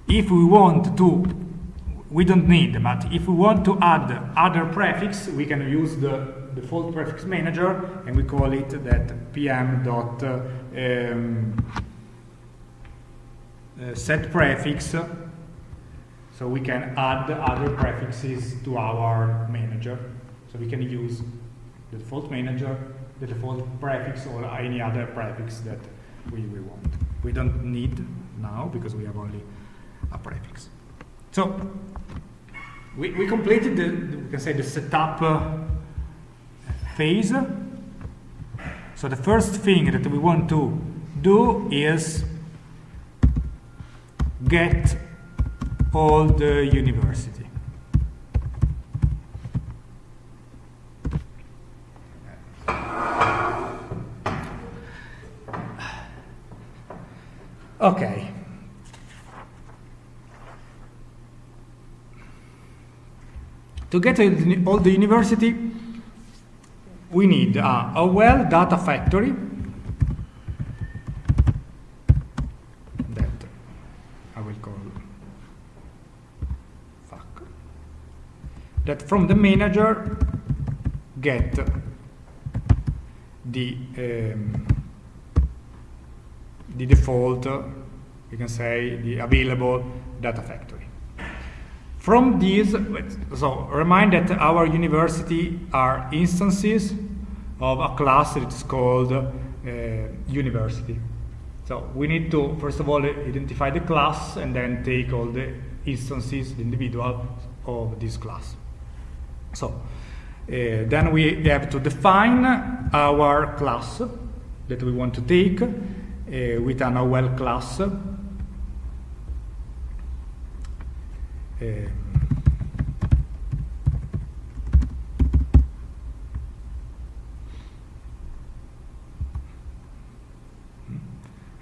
If we want to, we don't need, but if we want to add other prefix, we can use the default prefix manager and we call it that pm dot um, uh, set prefix so we can add other prefixes to our manager so we can use the default manager the default prefix or any other prefix that we, we want. We don't need now because we have only a prefix. So we, we completed the, we can say the setup uh, phase. So the first thing that we want to do is get all the university. Okay. To get all the university, we need a, a OWL data factory that I will call fuck that from the manager get the um, the default, you can say the available data factory. From these, so remind that our university are instances of a class that is called uh, university. So we need to, first of all, identify the class and then take all the instances, the individual of this class. So uh, then we have to define our class that we want to take with an OWL class. Uh,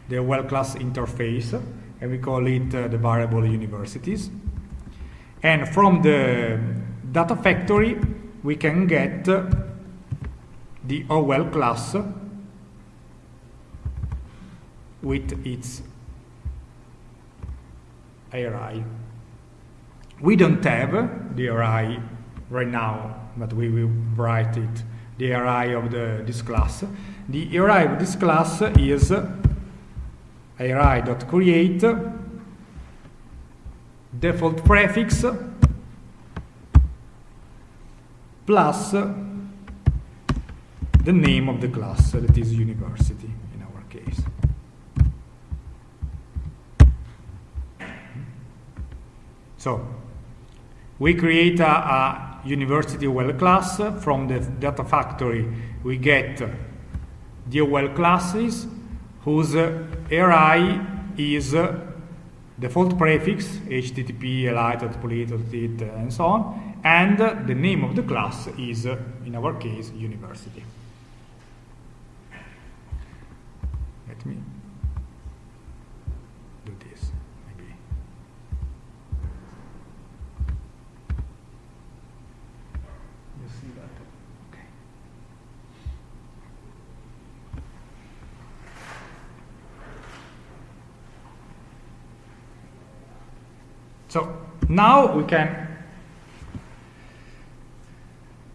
the OWL class interface, and we call it uh, the variable universities. And from the data factory, we can get the OWL class with its IRI. We don't have the IRI right now, but we will write it, the IRI of the, this class. The IRI of this class is IRI.create default prefix plus the name of the class that is university in our case. So we create a, a university OWL class from the data factory we get the OWL classes whose IRI is default prefix http elite.polito.it and so on and the name of the class is, in our case, university. Let me do this, maybe. You see that? Okay. So now we can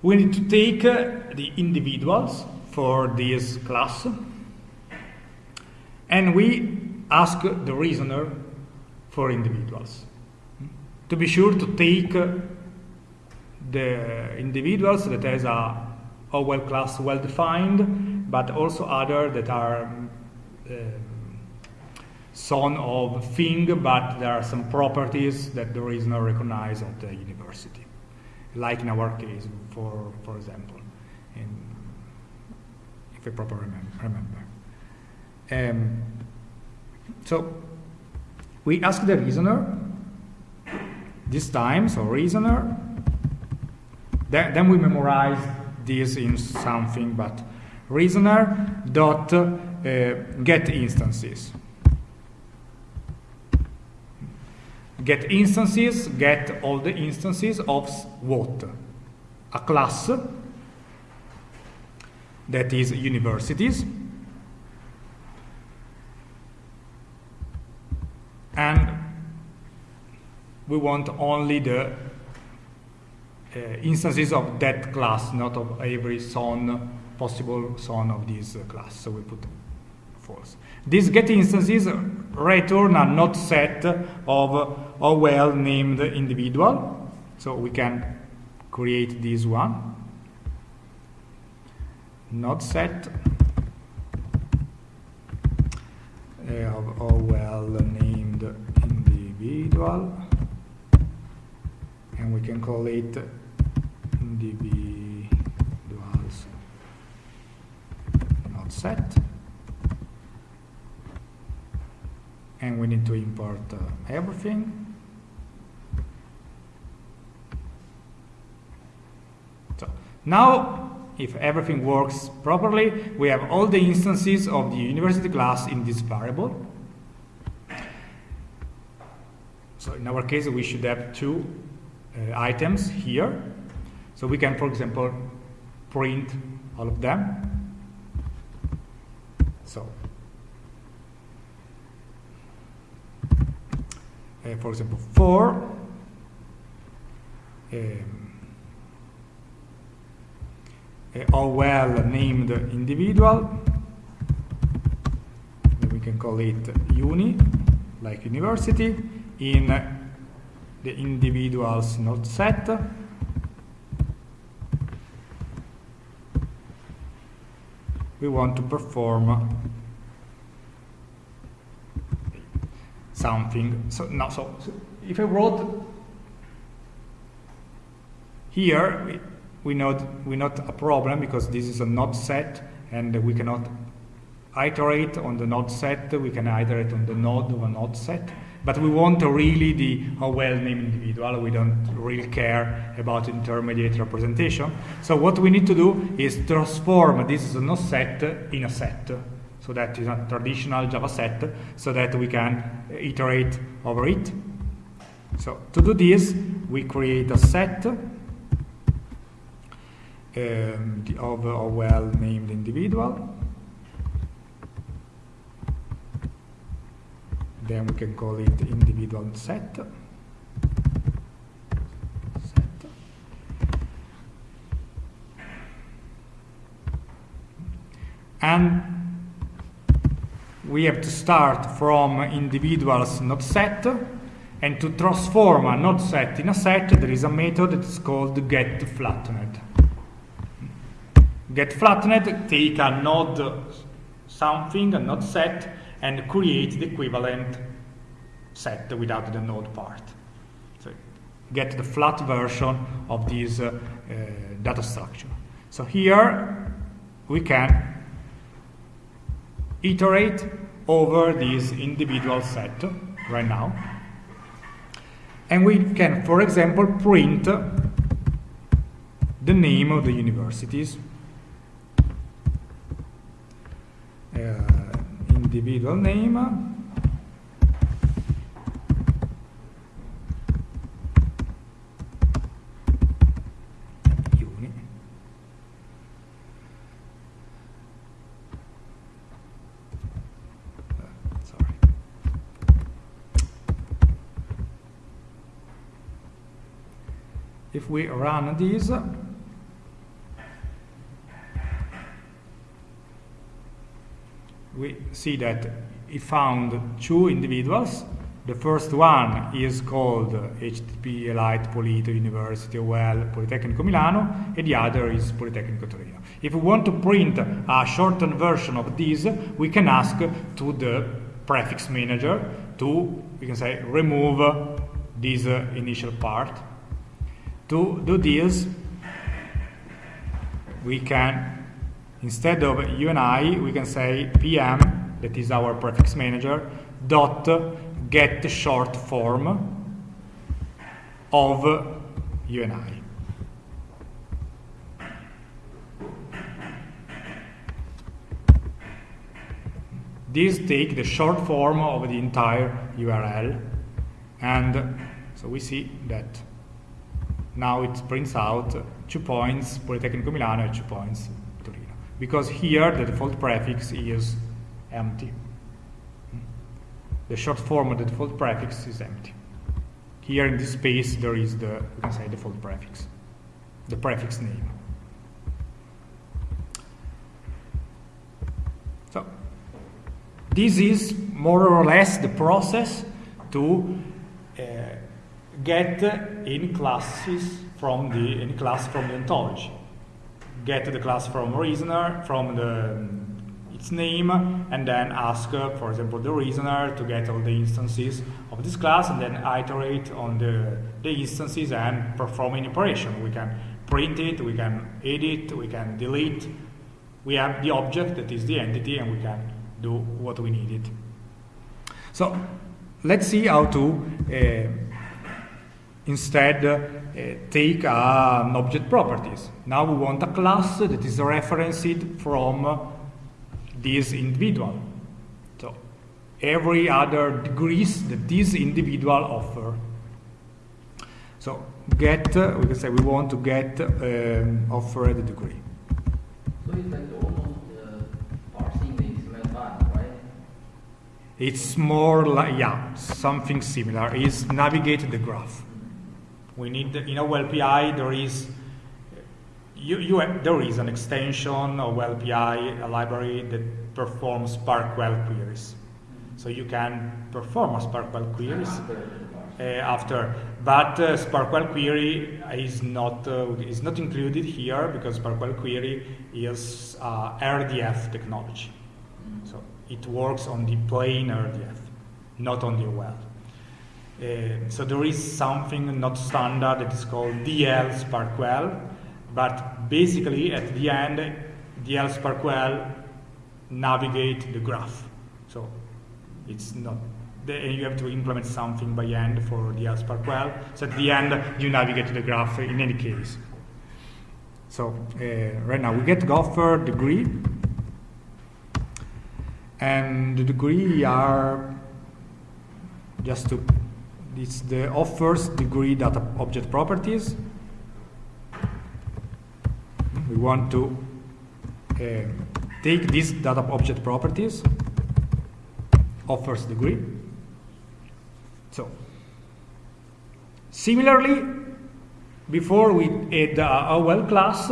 we need to take uh, the individuals for this class and we ask the reasoner for individuals. To be sure to take uh, the individuals that has a OWL class well defined, but also other that are um, son of thing, but there are some properties that there is no recognized at the university, like in our case, for for example, in, if I properly remember. Um, so we ask the reasoner this time, so reasoner. Then, then we memorize this in something, but reasoner dot uh, get instances. Get instances, get all the instances of what? A class that is universities. And we want only the uh, instances of that class, not of every son, possible son of this uh, class. So we put false. These get instances return a node set of a OWL named individual. So we can create this one. Node set. Of a OWL named individual. And we can call it individuals. Node set. And we need to import uh, everything so now if everything works properly we have all the instances of the university class in this variable so in our case we should have two uh, items here. So we can, for example, print all of them. So, uh, for example, for um, a OWL named individual, we can call it uni, like university, in the individuals node set. We want to perform something. So now, so, so if I wrote here, we, know we not a problem because this is a node set, and we cannot iterate on the node set. We can iterate on the node of a node set. But we want really the a well-named individual. We don't really care about intermediate representation. So what we need to do is transform this is a no set in a set. So that is a traditional Java set, so that we can iterate over it. So to do this, we create a set um, of a well-named individual. then we can call it individual set. set. And we have to start from individuals node set and to transform a node set in a set there is a method that is called get flattened. Get flattened take a node something, a node set, and create the equivalent set without the node part. So get the flat version of this uh, uh, data structure. So here we can iterate over this individual set right now. And we can, for example, print the name of the universities. Uh, individual name if we run this we see that he found two individuals the first one is called HTTP Elite Polito University OL Politecnico Milano, and the other is Politecnico Torino. If we want to print a shortened version of this, we can ask to the prefix manager to, we can say, remove this initial part. To do this, we can, instead of UNI, we can say PM, that is our prefix manager, dot get short form of UNI. This take the short form of the entire URL and so we see that now it prints out two points Politecnico Milano and two points Torino because here the default prefix is empty. The short form of the default prefix is empty. Here in this space there is the, we can say, default prefix, the prefix name. So, this is more or less the process to uh, get any classes from the any class from the ontology. Get the class from reasoner, from the its name and then ask, uh, for example, the reasoner to get all the instances of this class and then iterate on the, the instances and perform an operation. We can print it, we can edit, we can delete. We have the object that is the entity and we can do what we needed. So let's see how to uh, instead uh, take uh, an object properties. Now we want a class that is referenced from this individual. So every other degrees that this individual offer. So get, uh, we can say we want to get um, offered degree. So it's like almost uh, parsing the XML file, right? It's more like, yeah, something similar. Is navigate the graph. We need, in OWL API, there is you, you have, there is an extension of LPI, a library that performs SPARQL queries. So you can perform a SPARQL queries uh, after, but uh, SPARQL query is not uh, is not included here because SPARQL query is uh, RDF technology. So it works on the plain RDF, not on the OL. Uh, so there is something not standard that is called DL SPARQL but basically, at the end, DL SPARQL navigate the graph. So it's not, and you have to implement something by end for DL SPARQL. So at the end, you navigate the graph in any case. So uh, right now we get Gopher degree, and the degree are just to it's the offers degree data object properties we want to uh, take these data object properties of first degree. So similarly, before we add a OWL class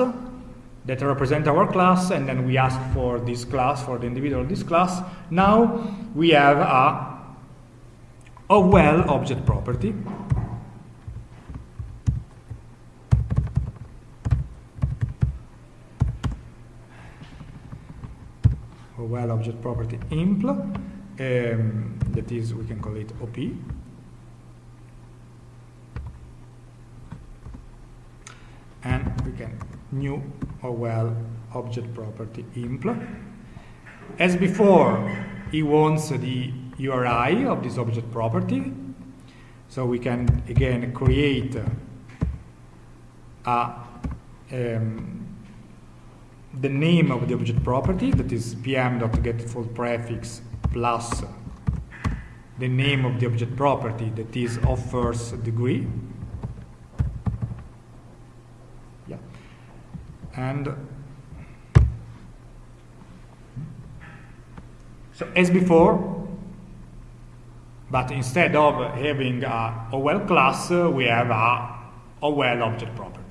that represent our class, and then we ask for this class for the individual this class. Now we have a OWL object property OWL object property impl, um, that is, we can call it OP. And we can new OWL object property impl. As before, he wants the URI of this object property. So we can again create a um, the name of the object property, that is pm.getDefaultPrefix plus the name of the object property, that is offers degree. Yeah. And so as before, but instead of having a OWL class, we have a OWL object property.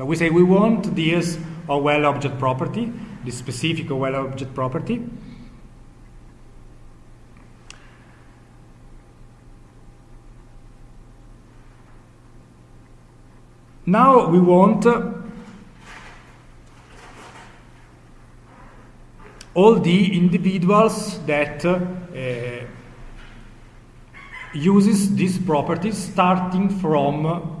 So we say we want this OWL object property, this specific OWL object property. Now we want all the individuals that uh, uses these properties starting from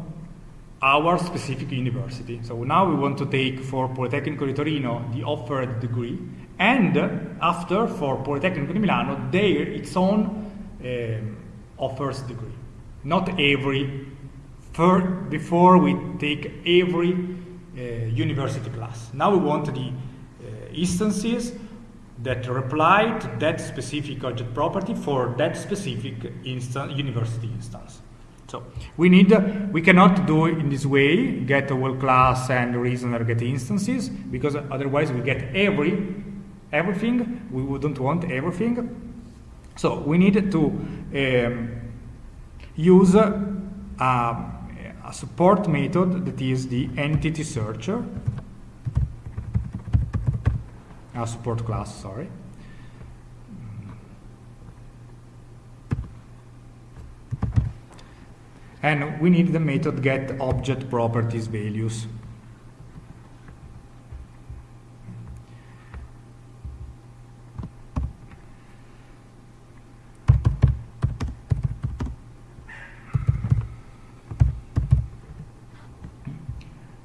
our specific university. So now we want to take for Politecnico di Torino the offered degree, and after for Politecnico di Milano their its own um, offers degree. Not every for, before we take every uh, university class. Now we want the uh, instances that reply to that specific object property for that specific instance, university instance. So we need, we cannot do it in this way, get a whole class and reasoner get instances, because otherwise we get every, everything, we wouldn't want everything. So we need to um, use a, a support method that is the entity searcher, a support class, sorry. And we need the method get object properties values.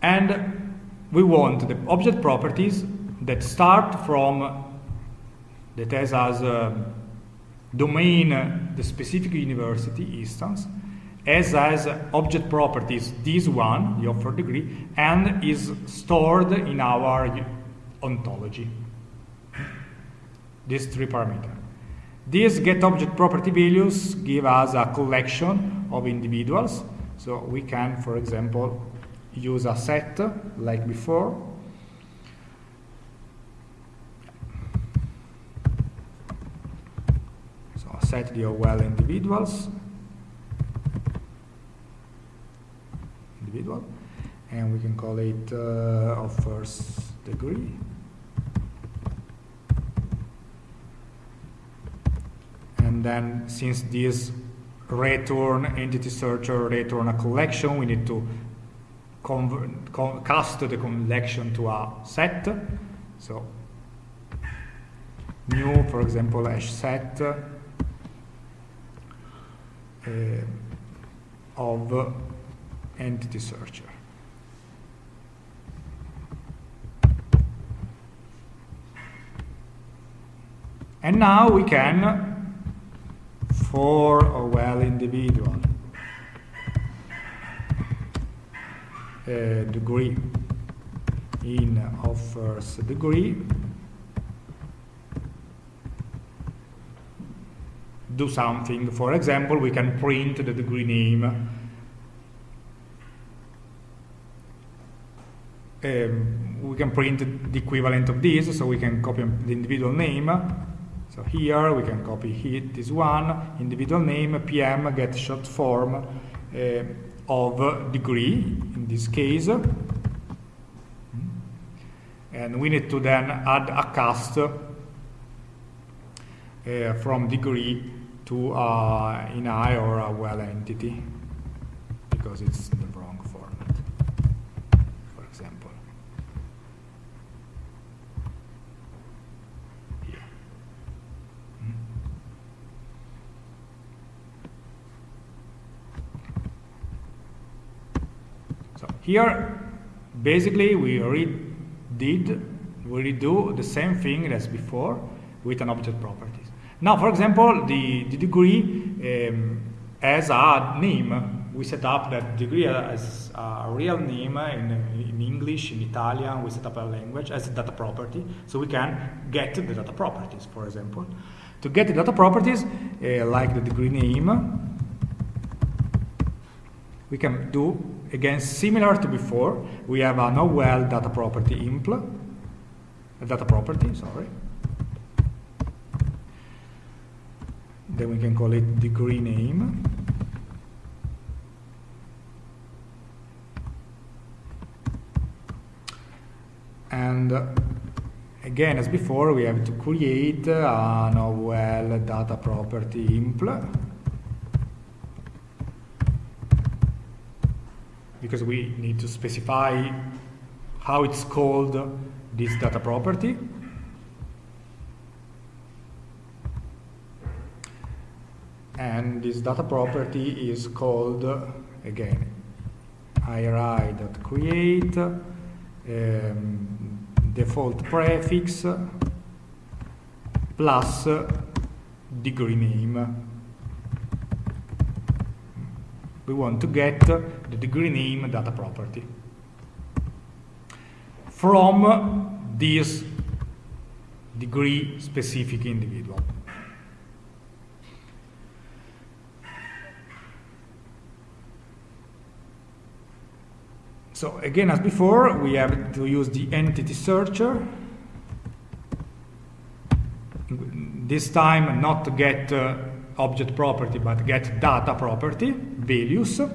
And we want the object properties that start from, that has as a domain uh, the specific university instance, as as object properties this one, the offer degree, and is stored in our ontology. These three parameters. These get object property values give us a collection of individuals. So we can, for example, use a set like before. So a set the OWL individuals individual and we can call it uh, of first degree. And then since this return entity searcher return a collection we need to cast the collection to a set. So new for example hash set uh, of entity searcher. And now we can, for a OWL individual, uh, degree in offers degree, do something. For example, we can print the degree name um, we can print the equivalent of this, so we can copy the individual name. So here we can copy hit this one, individual name, PM, get short form uh, of degree, in this case. And we need to then add a cast uh, from degree to uh, an I or a OWL entity because it's the wrong format. Here, basically, we did we redo the same thing as before with an object properties. Now, for example, the, the degree um, as a name, we set up that degree as a real name in, in English, in Italian, we set up a language as a data property, so we can get the data properties, for example. To get the data properties, uh, like the degree name, we can do, again, similar to before. We have an OWL data property impl, a data property, sorry. Then we can call it degree name. And uh, again, as before, we have to create an OWL data property impl because we need to specify how it's called this data property. And this data property is called, again, iri.create um, default prefix plus degree name. We want to get the degree name data property from this degree specific individual. So again, as before, we have to use the entity searcher. This time, not to get uh, object property, but get data property, values, um,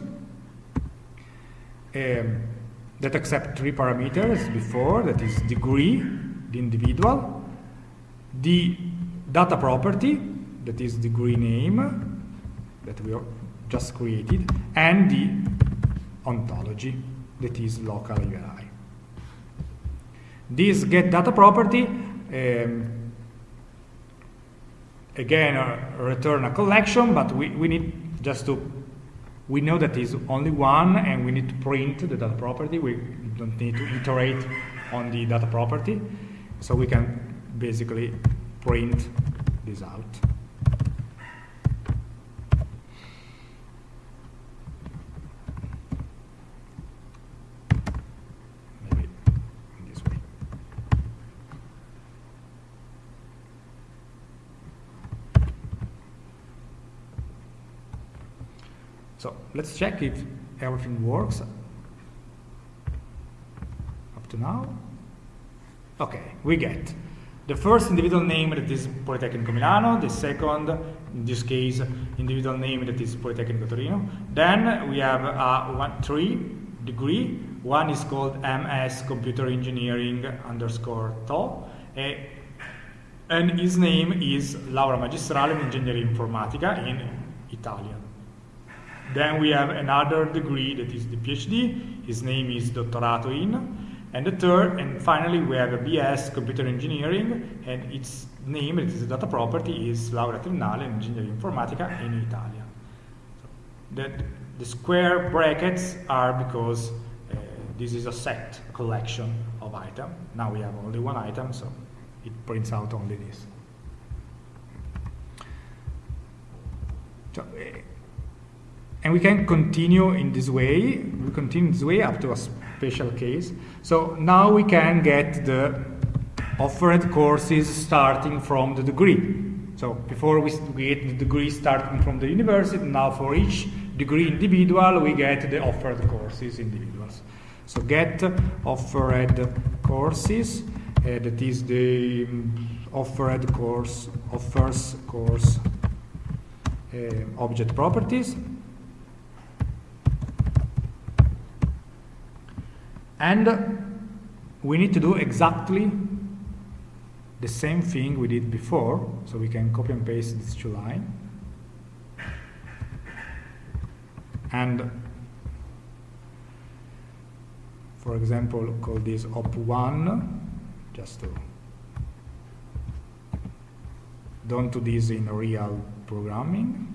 that accept three parameters before, that is degree, the individual, the data property, that is degree name, that we just created, and the ontology that is local URI. This get data property um, again return a collection, but we, we need just to we know that is only one and we need to print the data property. We don't need to iterate on the data property. So we can basically print this out. So let's check if everything works up to now. Okay, we get the first individual name that is Politecnico Milano, the second, in this case, individual name that is Politecnico Torino. Then we have a one, three degree. One is called MS Computer Engineering underscore TO. and his name is Laurea Magistrale in Ingegneria Informatica in Italian. Then we have another degree that is the PhD. His name is Dottorato in. And the third, and finally, we have a BS Computer Engineering, and its name, it is a data property, is Laurea Triennale in Ingegneria Informatica in Italia. So the, the square brackets are because uh, this is a set, a collection of items. Now we have only one item, so it prints out only this. So, uh, and we can continue in this way, we continue this way up to a special case. So now we can get the offered courses starting from the degree. So before we get the degree starting from the university, now for each degree individual, we get the offered courses individuals. So get offered courses, uh, that is the offered course, offers course uh, object properties. And we need to do exactly the same thing we did before, so we can copy and paste these two lines. And for example, call this op1, just to don't do this in real programming.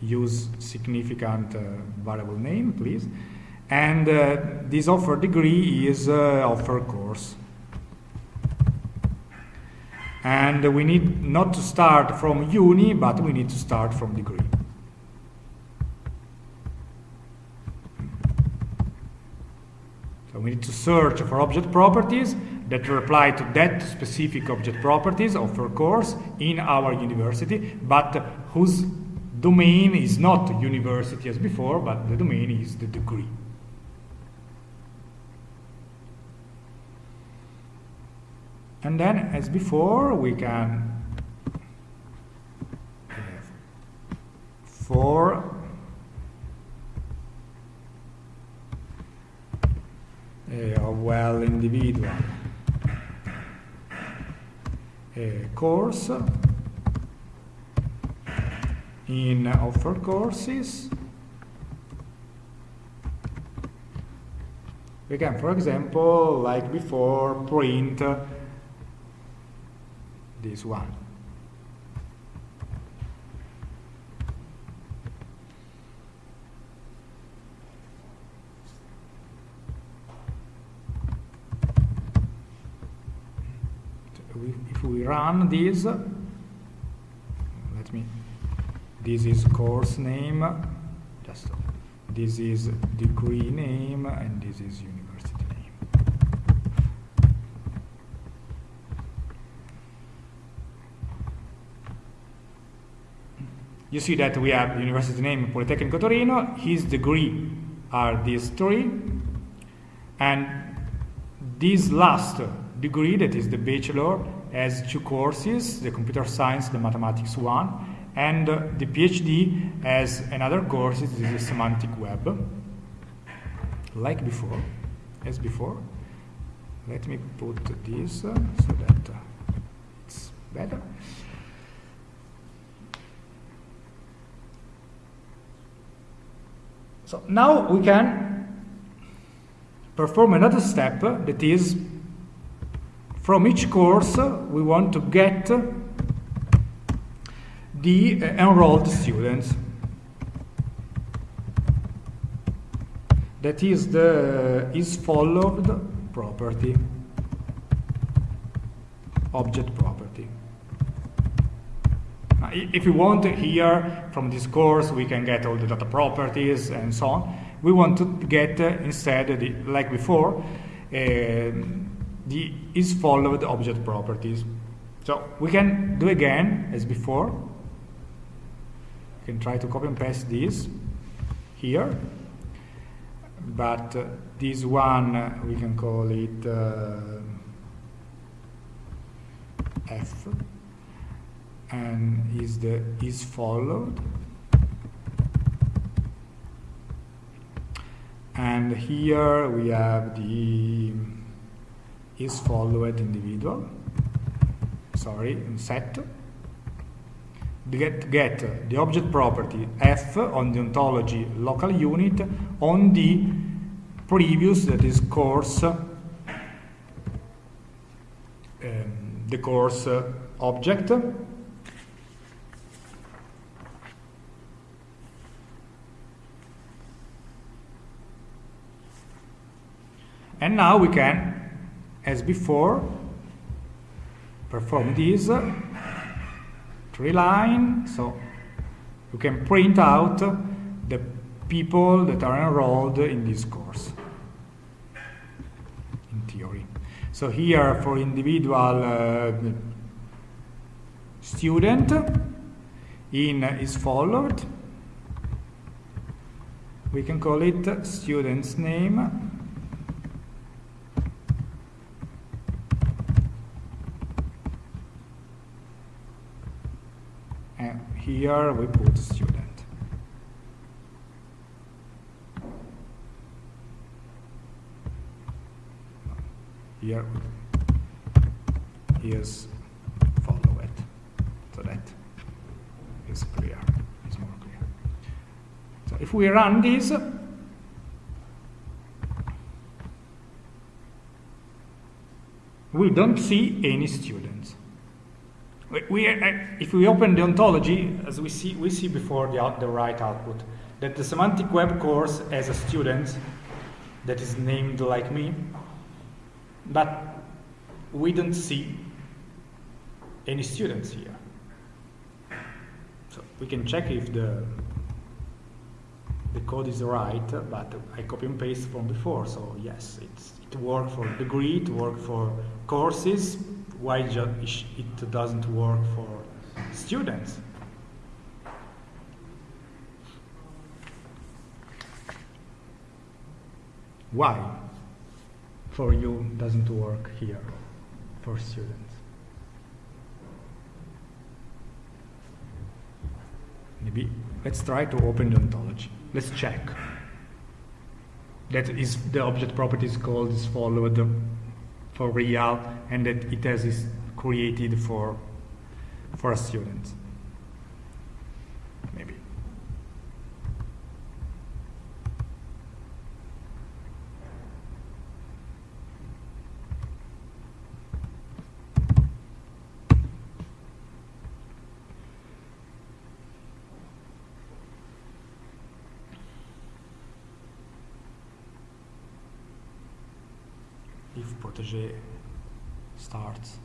Use significant uh, variable name, please and uh, this offer degree is uh, offer course. And we need not to start from uni, but we need to start from degree. So we need to search for object properties that reply to that specific object properties offer course in our university, but whose domain is not university as before, but the domain is the degree. And then, as before, we can for a OWL individual a course in offer courses. We can, for example, like before, print this one. If we run this, let me, this is course name, just this is degree name, and this is university name. You see that we have university name Politecnico Torino, his degree are these three, and this last degree, that is the bachelor, has two courses, the computer science, the mathematics one, and the PhD has another course, this is semantic web, like before, as before. Let me put this so that it's better. So now we can perform another step that is from each course we want to get the uh, enrolled students. That is the is followed property, object property. If we want here from this course, we can get all the data properties and so on. We want to get uh, instead, the, like before, uh, the is followed object properties. So we can do again as before. We can try to copy and paste this here, but uh, this one uh, we can call it uh, F and is the is followed. And here we have the is followed individual. Sorry set. Get get the object property f on the ontology local unit on the previous that is course um, the course object now we can, as before, perform this tree line. So you can print out the people that are enrolled in this course, in theory. So here for individual uh, student, in is followed. We can call it student's name here we put student. Here is follow it. So that is clear, is more clear. So if we run this, we don't see any students. We, uh, if we open the ontology, as we see, we see before the, out, the right output, that the semantic web course has a student that is named like me, but we don't see any students here. So we can check if the the code is right, but I copy and paste from before, so yes, it's, it worked for degree, it worked for courses, why it doesn't work for students. Why for you doesn't work here for students? Maybe let's try to open the ontology. Let's check. That is the object property is called is followed for real and that it has is created for for a student maybe Protégé starts.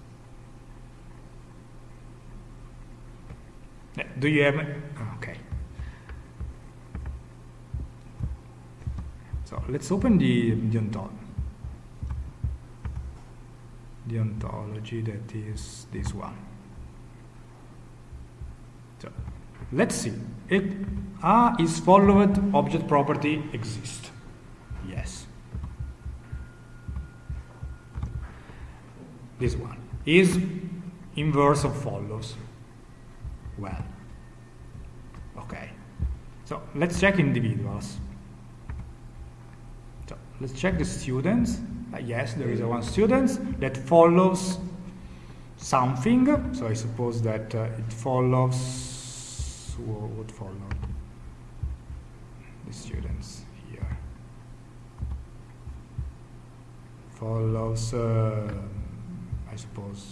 Eh, Do you have? Okay. So let's open the the ontology. The ontology that is this one. So let's see. It A is followed object property exists. Yes. This one is inverse of follows. Well. Okay. So let's check individuals. So let's check the students. Uh, yes, there is a one student that follows something. So I suppose that uh, it follows what would follow the students here. Follows, uh, I suppose,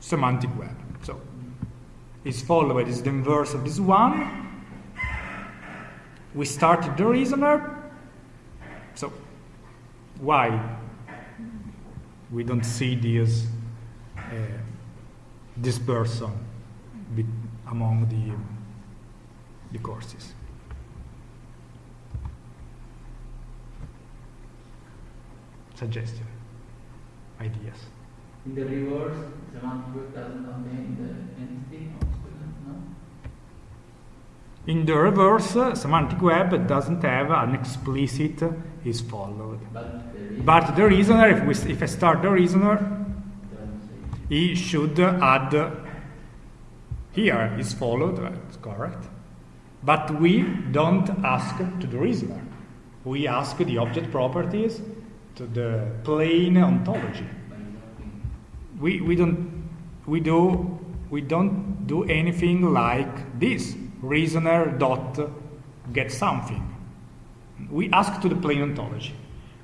semantic web. So it's followed is the inverse of this one. We started the reasoner. So why we don't see this uh, this person among the the courses? Suggestion, ideas. In the reverse, semantic web doesn't contain the entity of student, no? In the reverse, uh, semantic web doesn't have an explicit is followed. But is. But the reasoner, if, we, if I start the reasoner, he should add here is followed, that's correct. But we don't ask to the reasoner. We ask the object properties to the plain ontology. We, we don't we do we don't do anything like this. Reasoner dot get something. We ask to the plain ontology.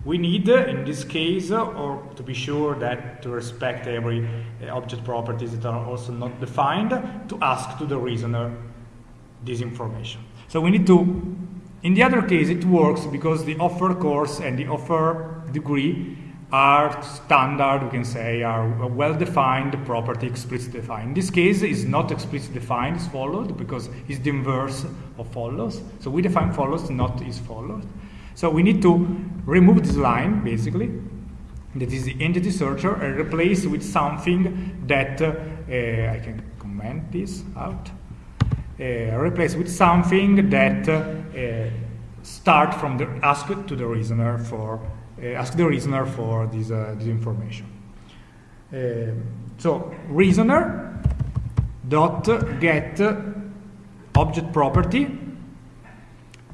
We need, in this case, or to be sure that to respect every uh, object properties that are also not defined, to ask to the reasoner this information. So we need to, in the other case, it works because the offer course and the offer degree are standard, we can say, are well-defined property, explicitly defined. In this case, it's not explicitly defined, it's followed, because it's the inverse of follows. So we define follows, not is followed. So we need to remove this line, basically, that is the entity searcher, and replace with something that, uh, I can comment this out, uh, replace with something that uh, start from the ask to the reasoner for uh, ask the reasoner for this, this information. So reasoner dot get object property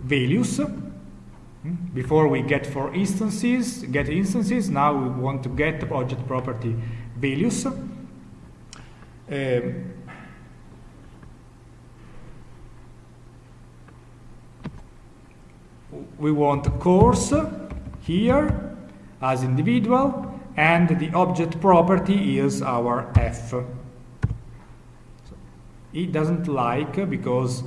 values. Hmm? Before we get for instances, get instances. Now we want to get object property values. We want course here as individual and the object property is our f. So it doesn't like because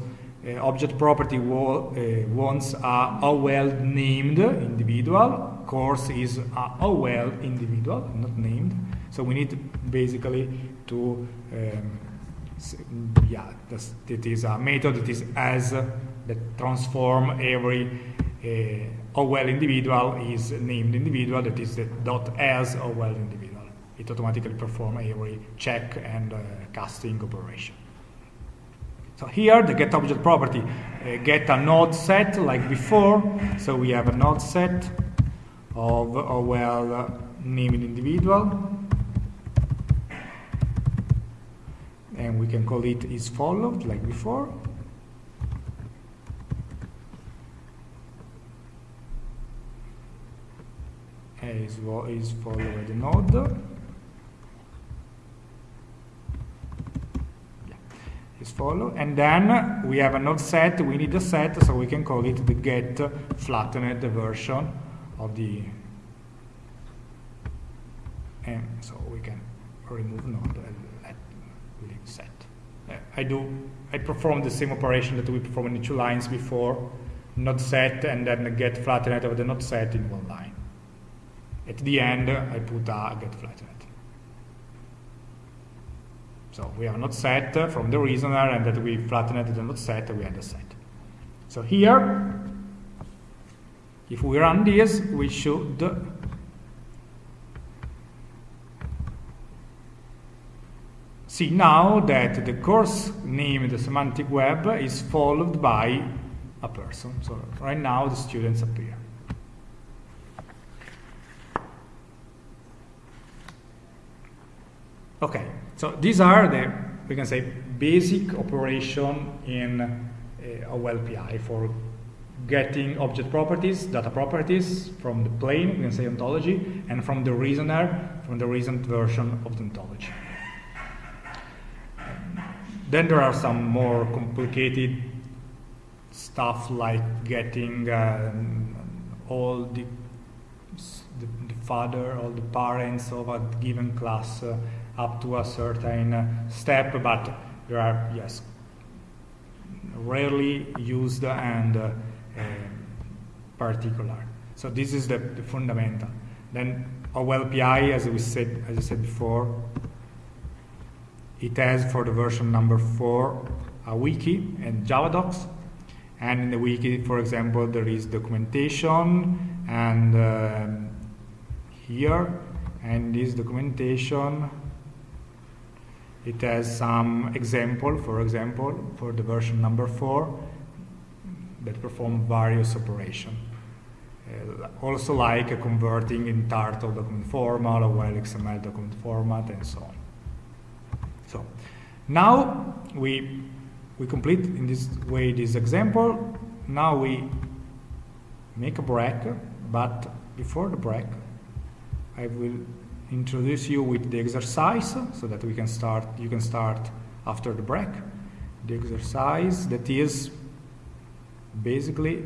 uh, object property wa uh, wants a, a OWL named individual, course is a, OWL individual, not named. So we need basically to, um, yeah, that is a method that is as that transform every uh, a OWL individual is named individual that is the dot as well individual. It automatically perform every check and uh, casting operation. So here the get object property uh, get a node set like before. So we have a node set of uh, named individual. And we can call it is followed like before. Is, is followed the node. Yeah, is follow. And then we have a node set, we need a set, so we can call it the get flattened version of the and so we can remove node and let leave set. I do I perform the same operation that we performed in two lines before, node set and then get flattened of the node set in one line. At the end, I put a get flattened. So we have node set uh, from the reasoner, and that we flattened the node set, we had a set. So here, if we run this, we should see now that the course named semantic web is followed by a person. So right now the students appear. Okay, so these are the, we can say, basic operation in uh, OWL API for getting object properties, data properties from the plain, we can say ontology, and from the reasoner, from the reasoned version of the ontology. Then there are some more complicated stuff like getting uh, all the, the, the, father, all the parents of a given class uh, up to a certain uh, step, but they are, yes, rarely used and uh, particular. So this is the, the fundamental. Then OWL API, as we said, as I said before, it has for the version number four a wiki and Java docs. And in the wiki, for example, there is documentation and uh, here, and this documentation, it has some example, for example, for the version number four, that perform various operations. Uh, also like converting in Turtle document format or XML document format and so on. So now we, we complete in this way this example. Now we make a break, but before the break, I will introduce you with the exercise so that we can start, you can start after the break. The exercise that is basically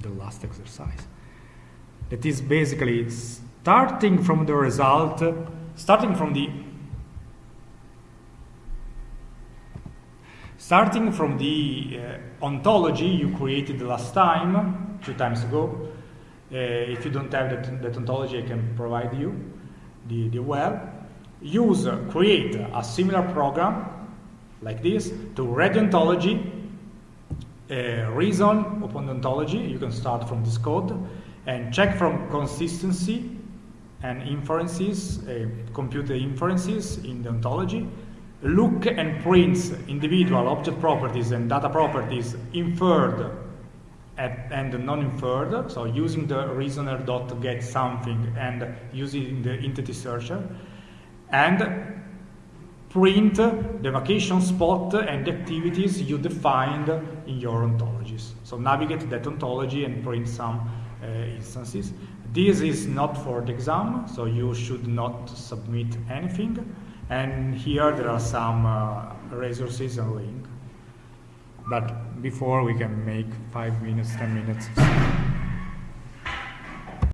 the last exercise that is basically starting from the result starting from the starting from the uh, ontology you created the last time two times ago if you don't have that, that ontology I can provide you the, the well use create a similar program like this to read ontology, uh, reason upon ontology. You can start from this code and check from consistency and inferences, uh, compute the inferences in the ontology. Look and print individual object properties and data properties inferred at, and non-inferred, so using the reasoner dot get something and using the entity searcher, and print the vacation spot and the activities you defined in your ontologies. So navigate that ontology and print some uh, instances. This is not for the exam, so you should not submit anything. And here there are some uh, resources and link. But before we can make five minutes, ten minutes.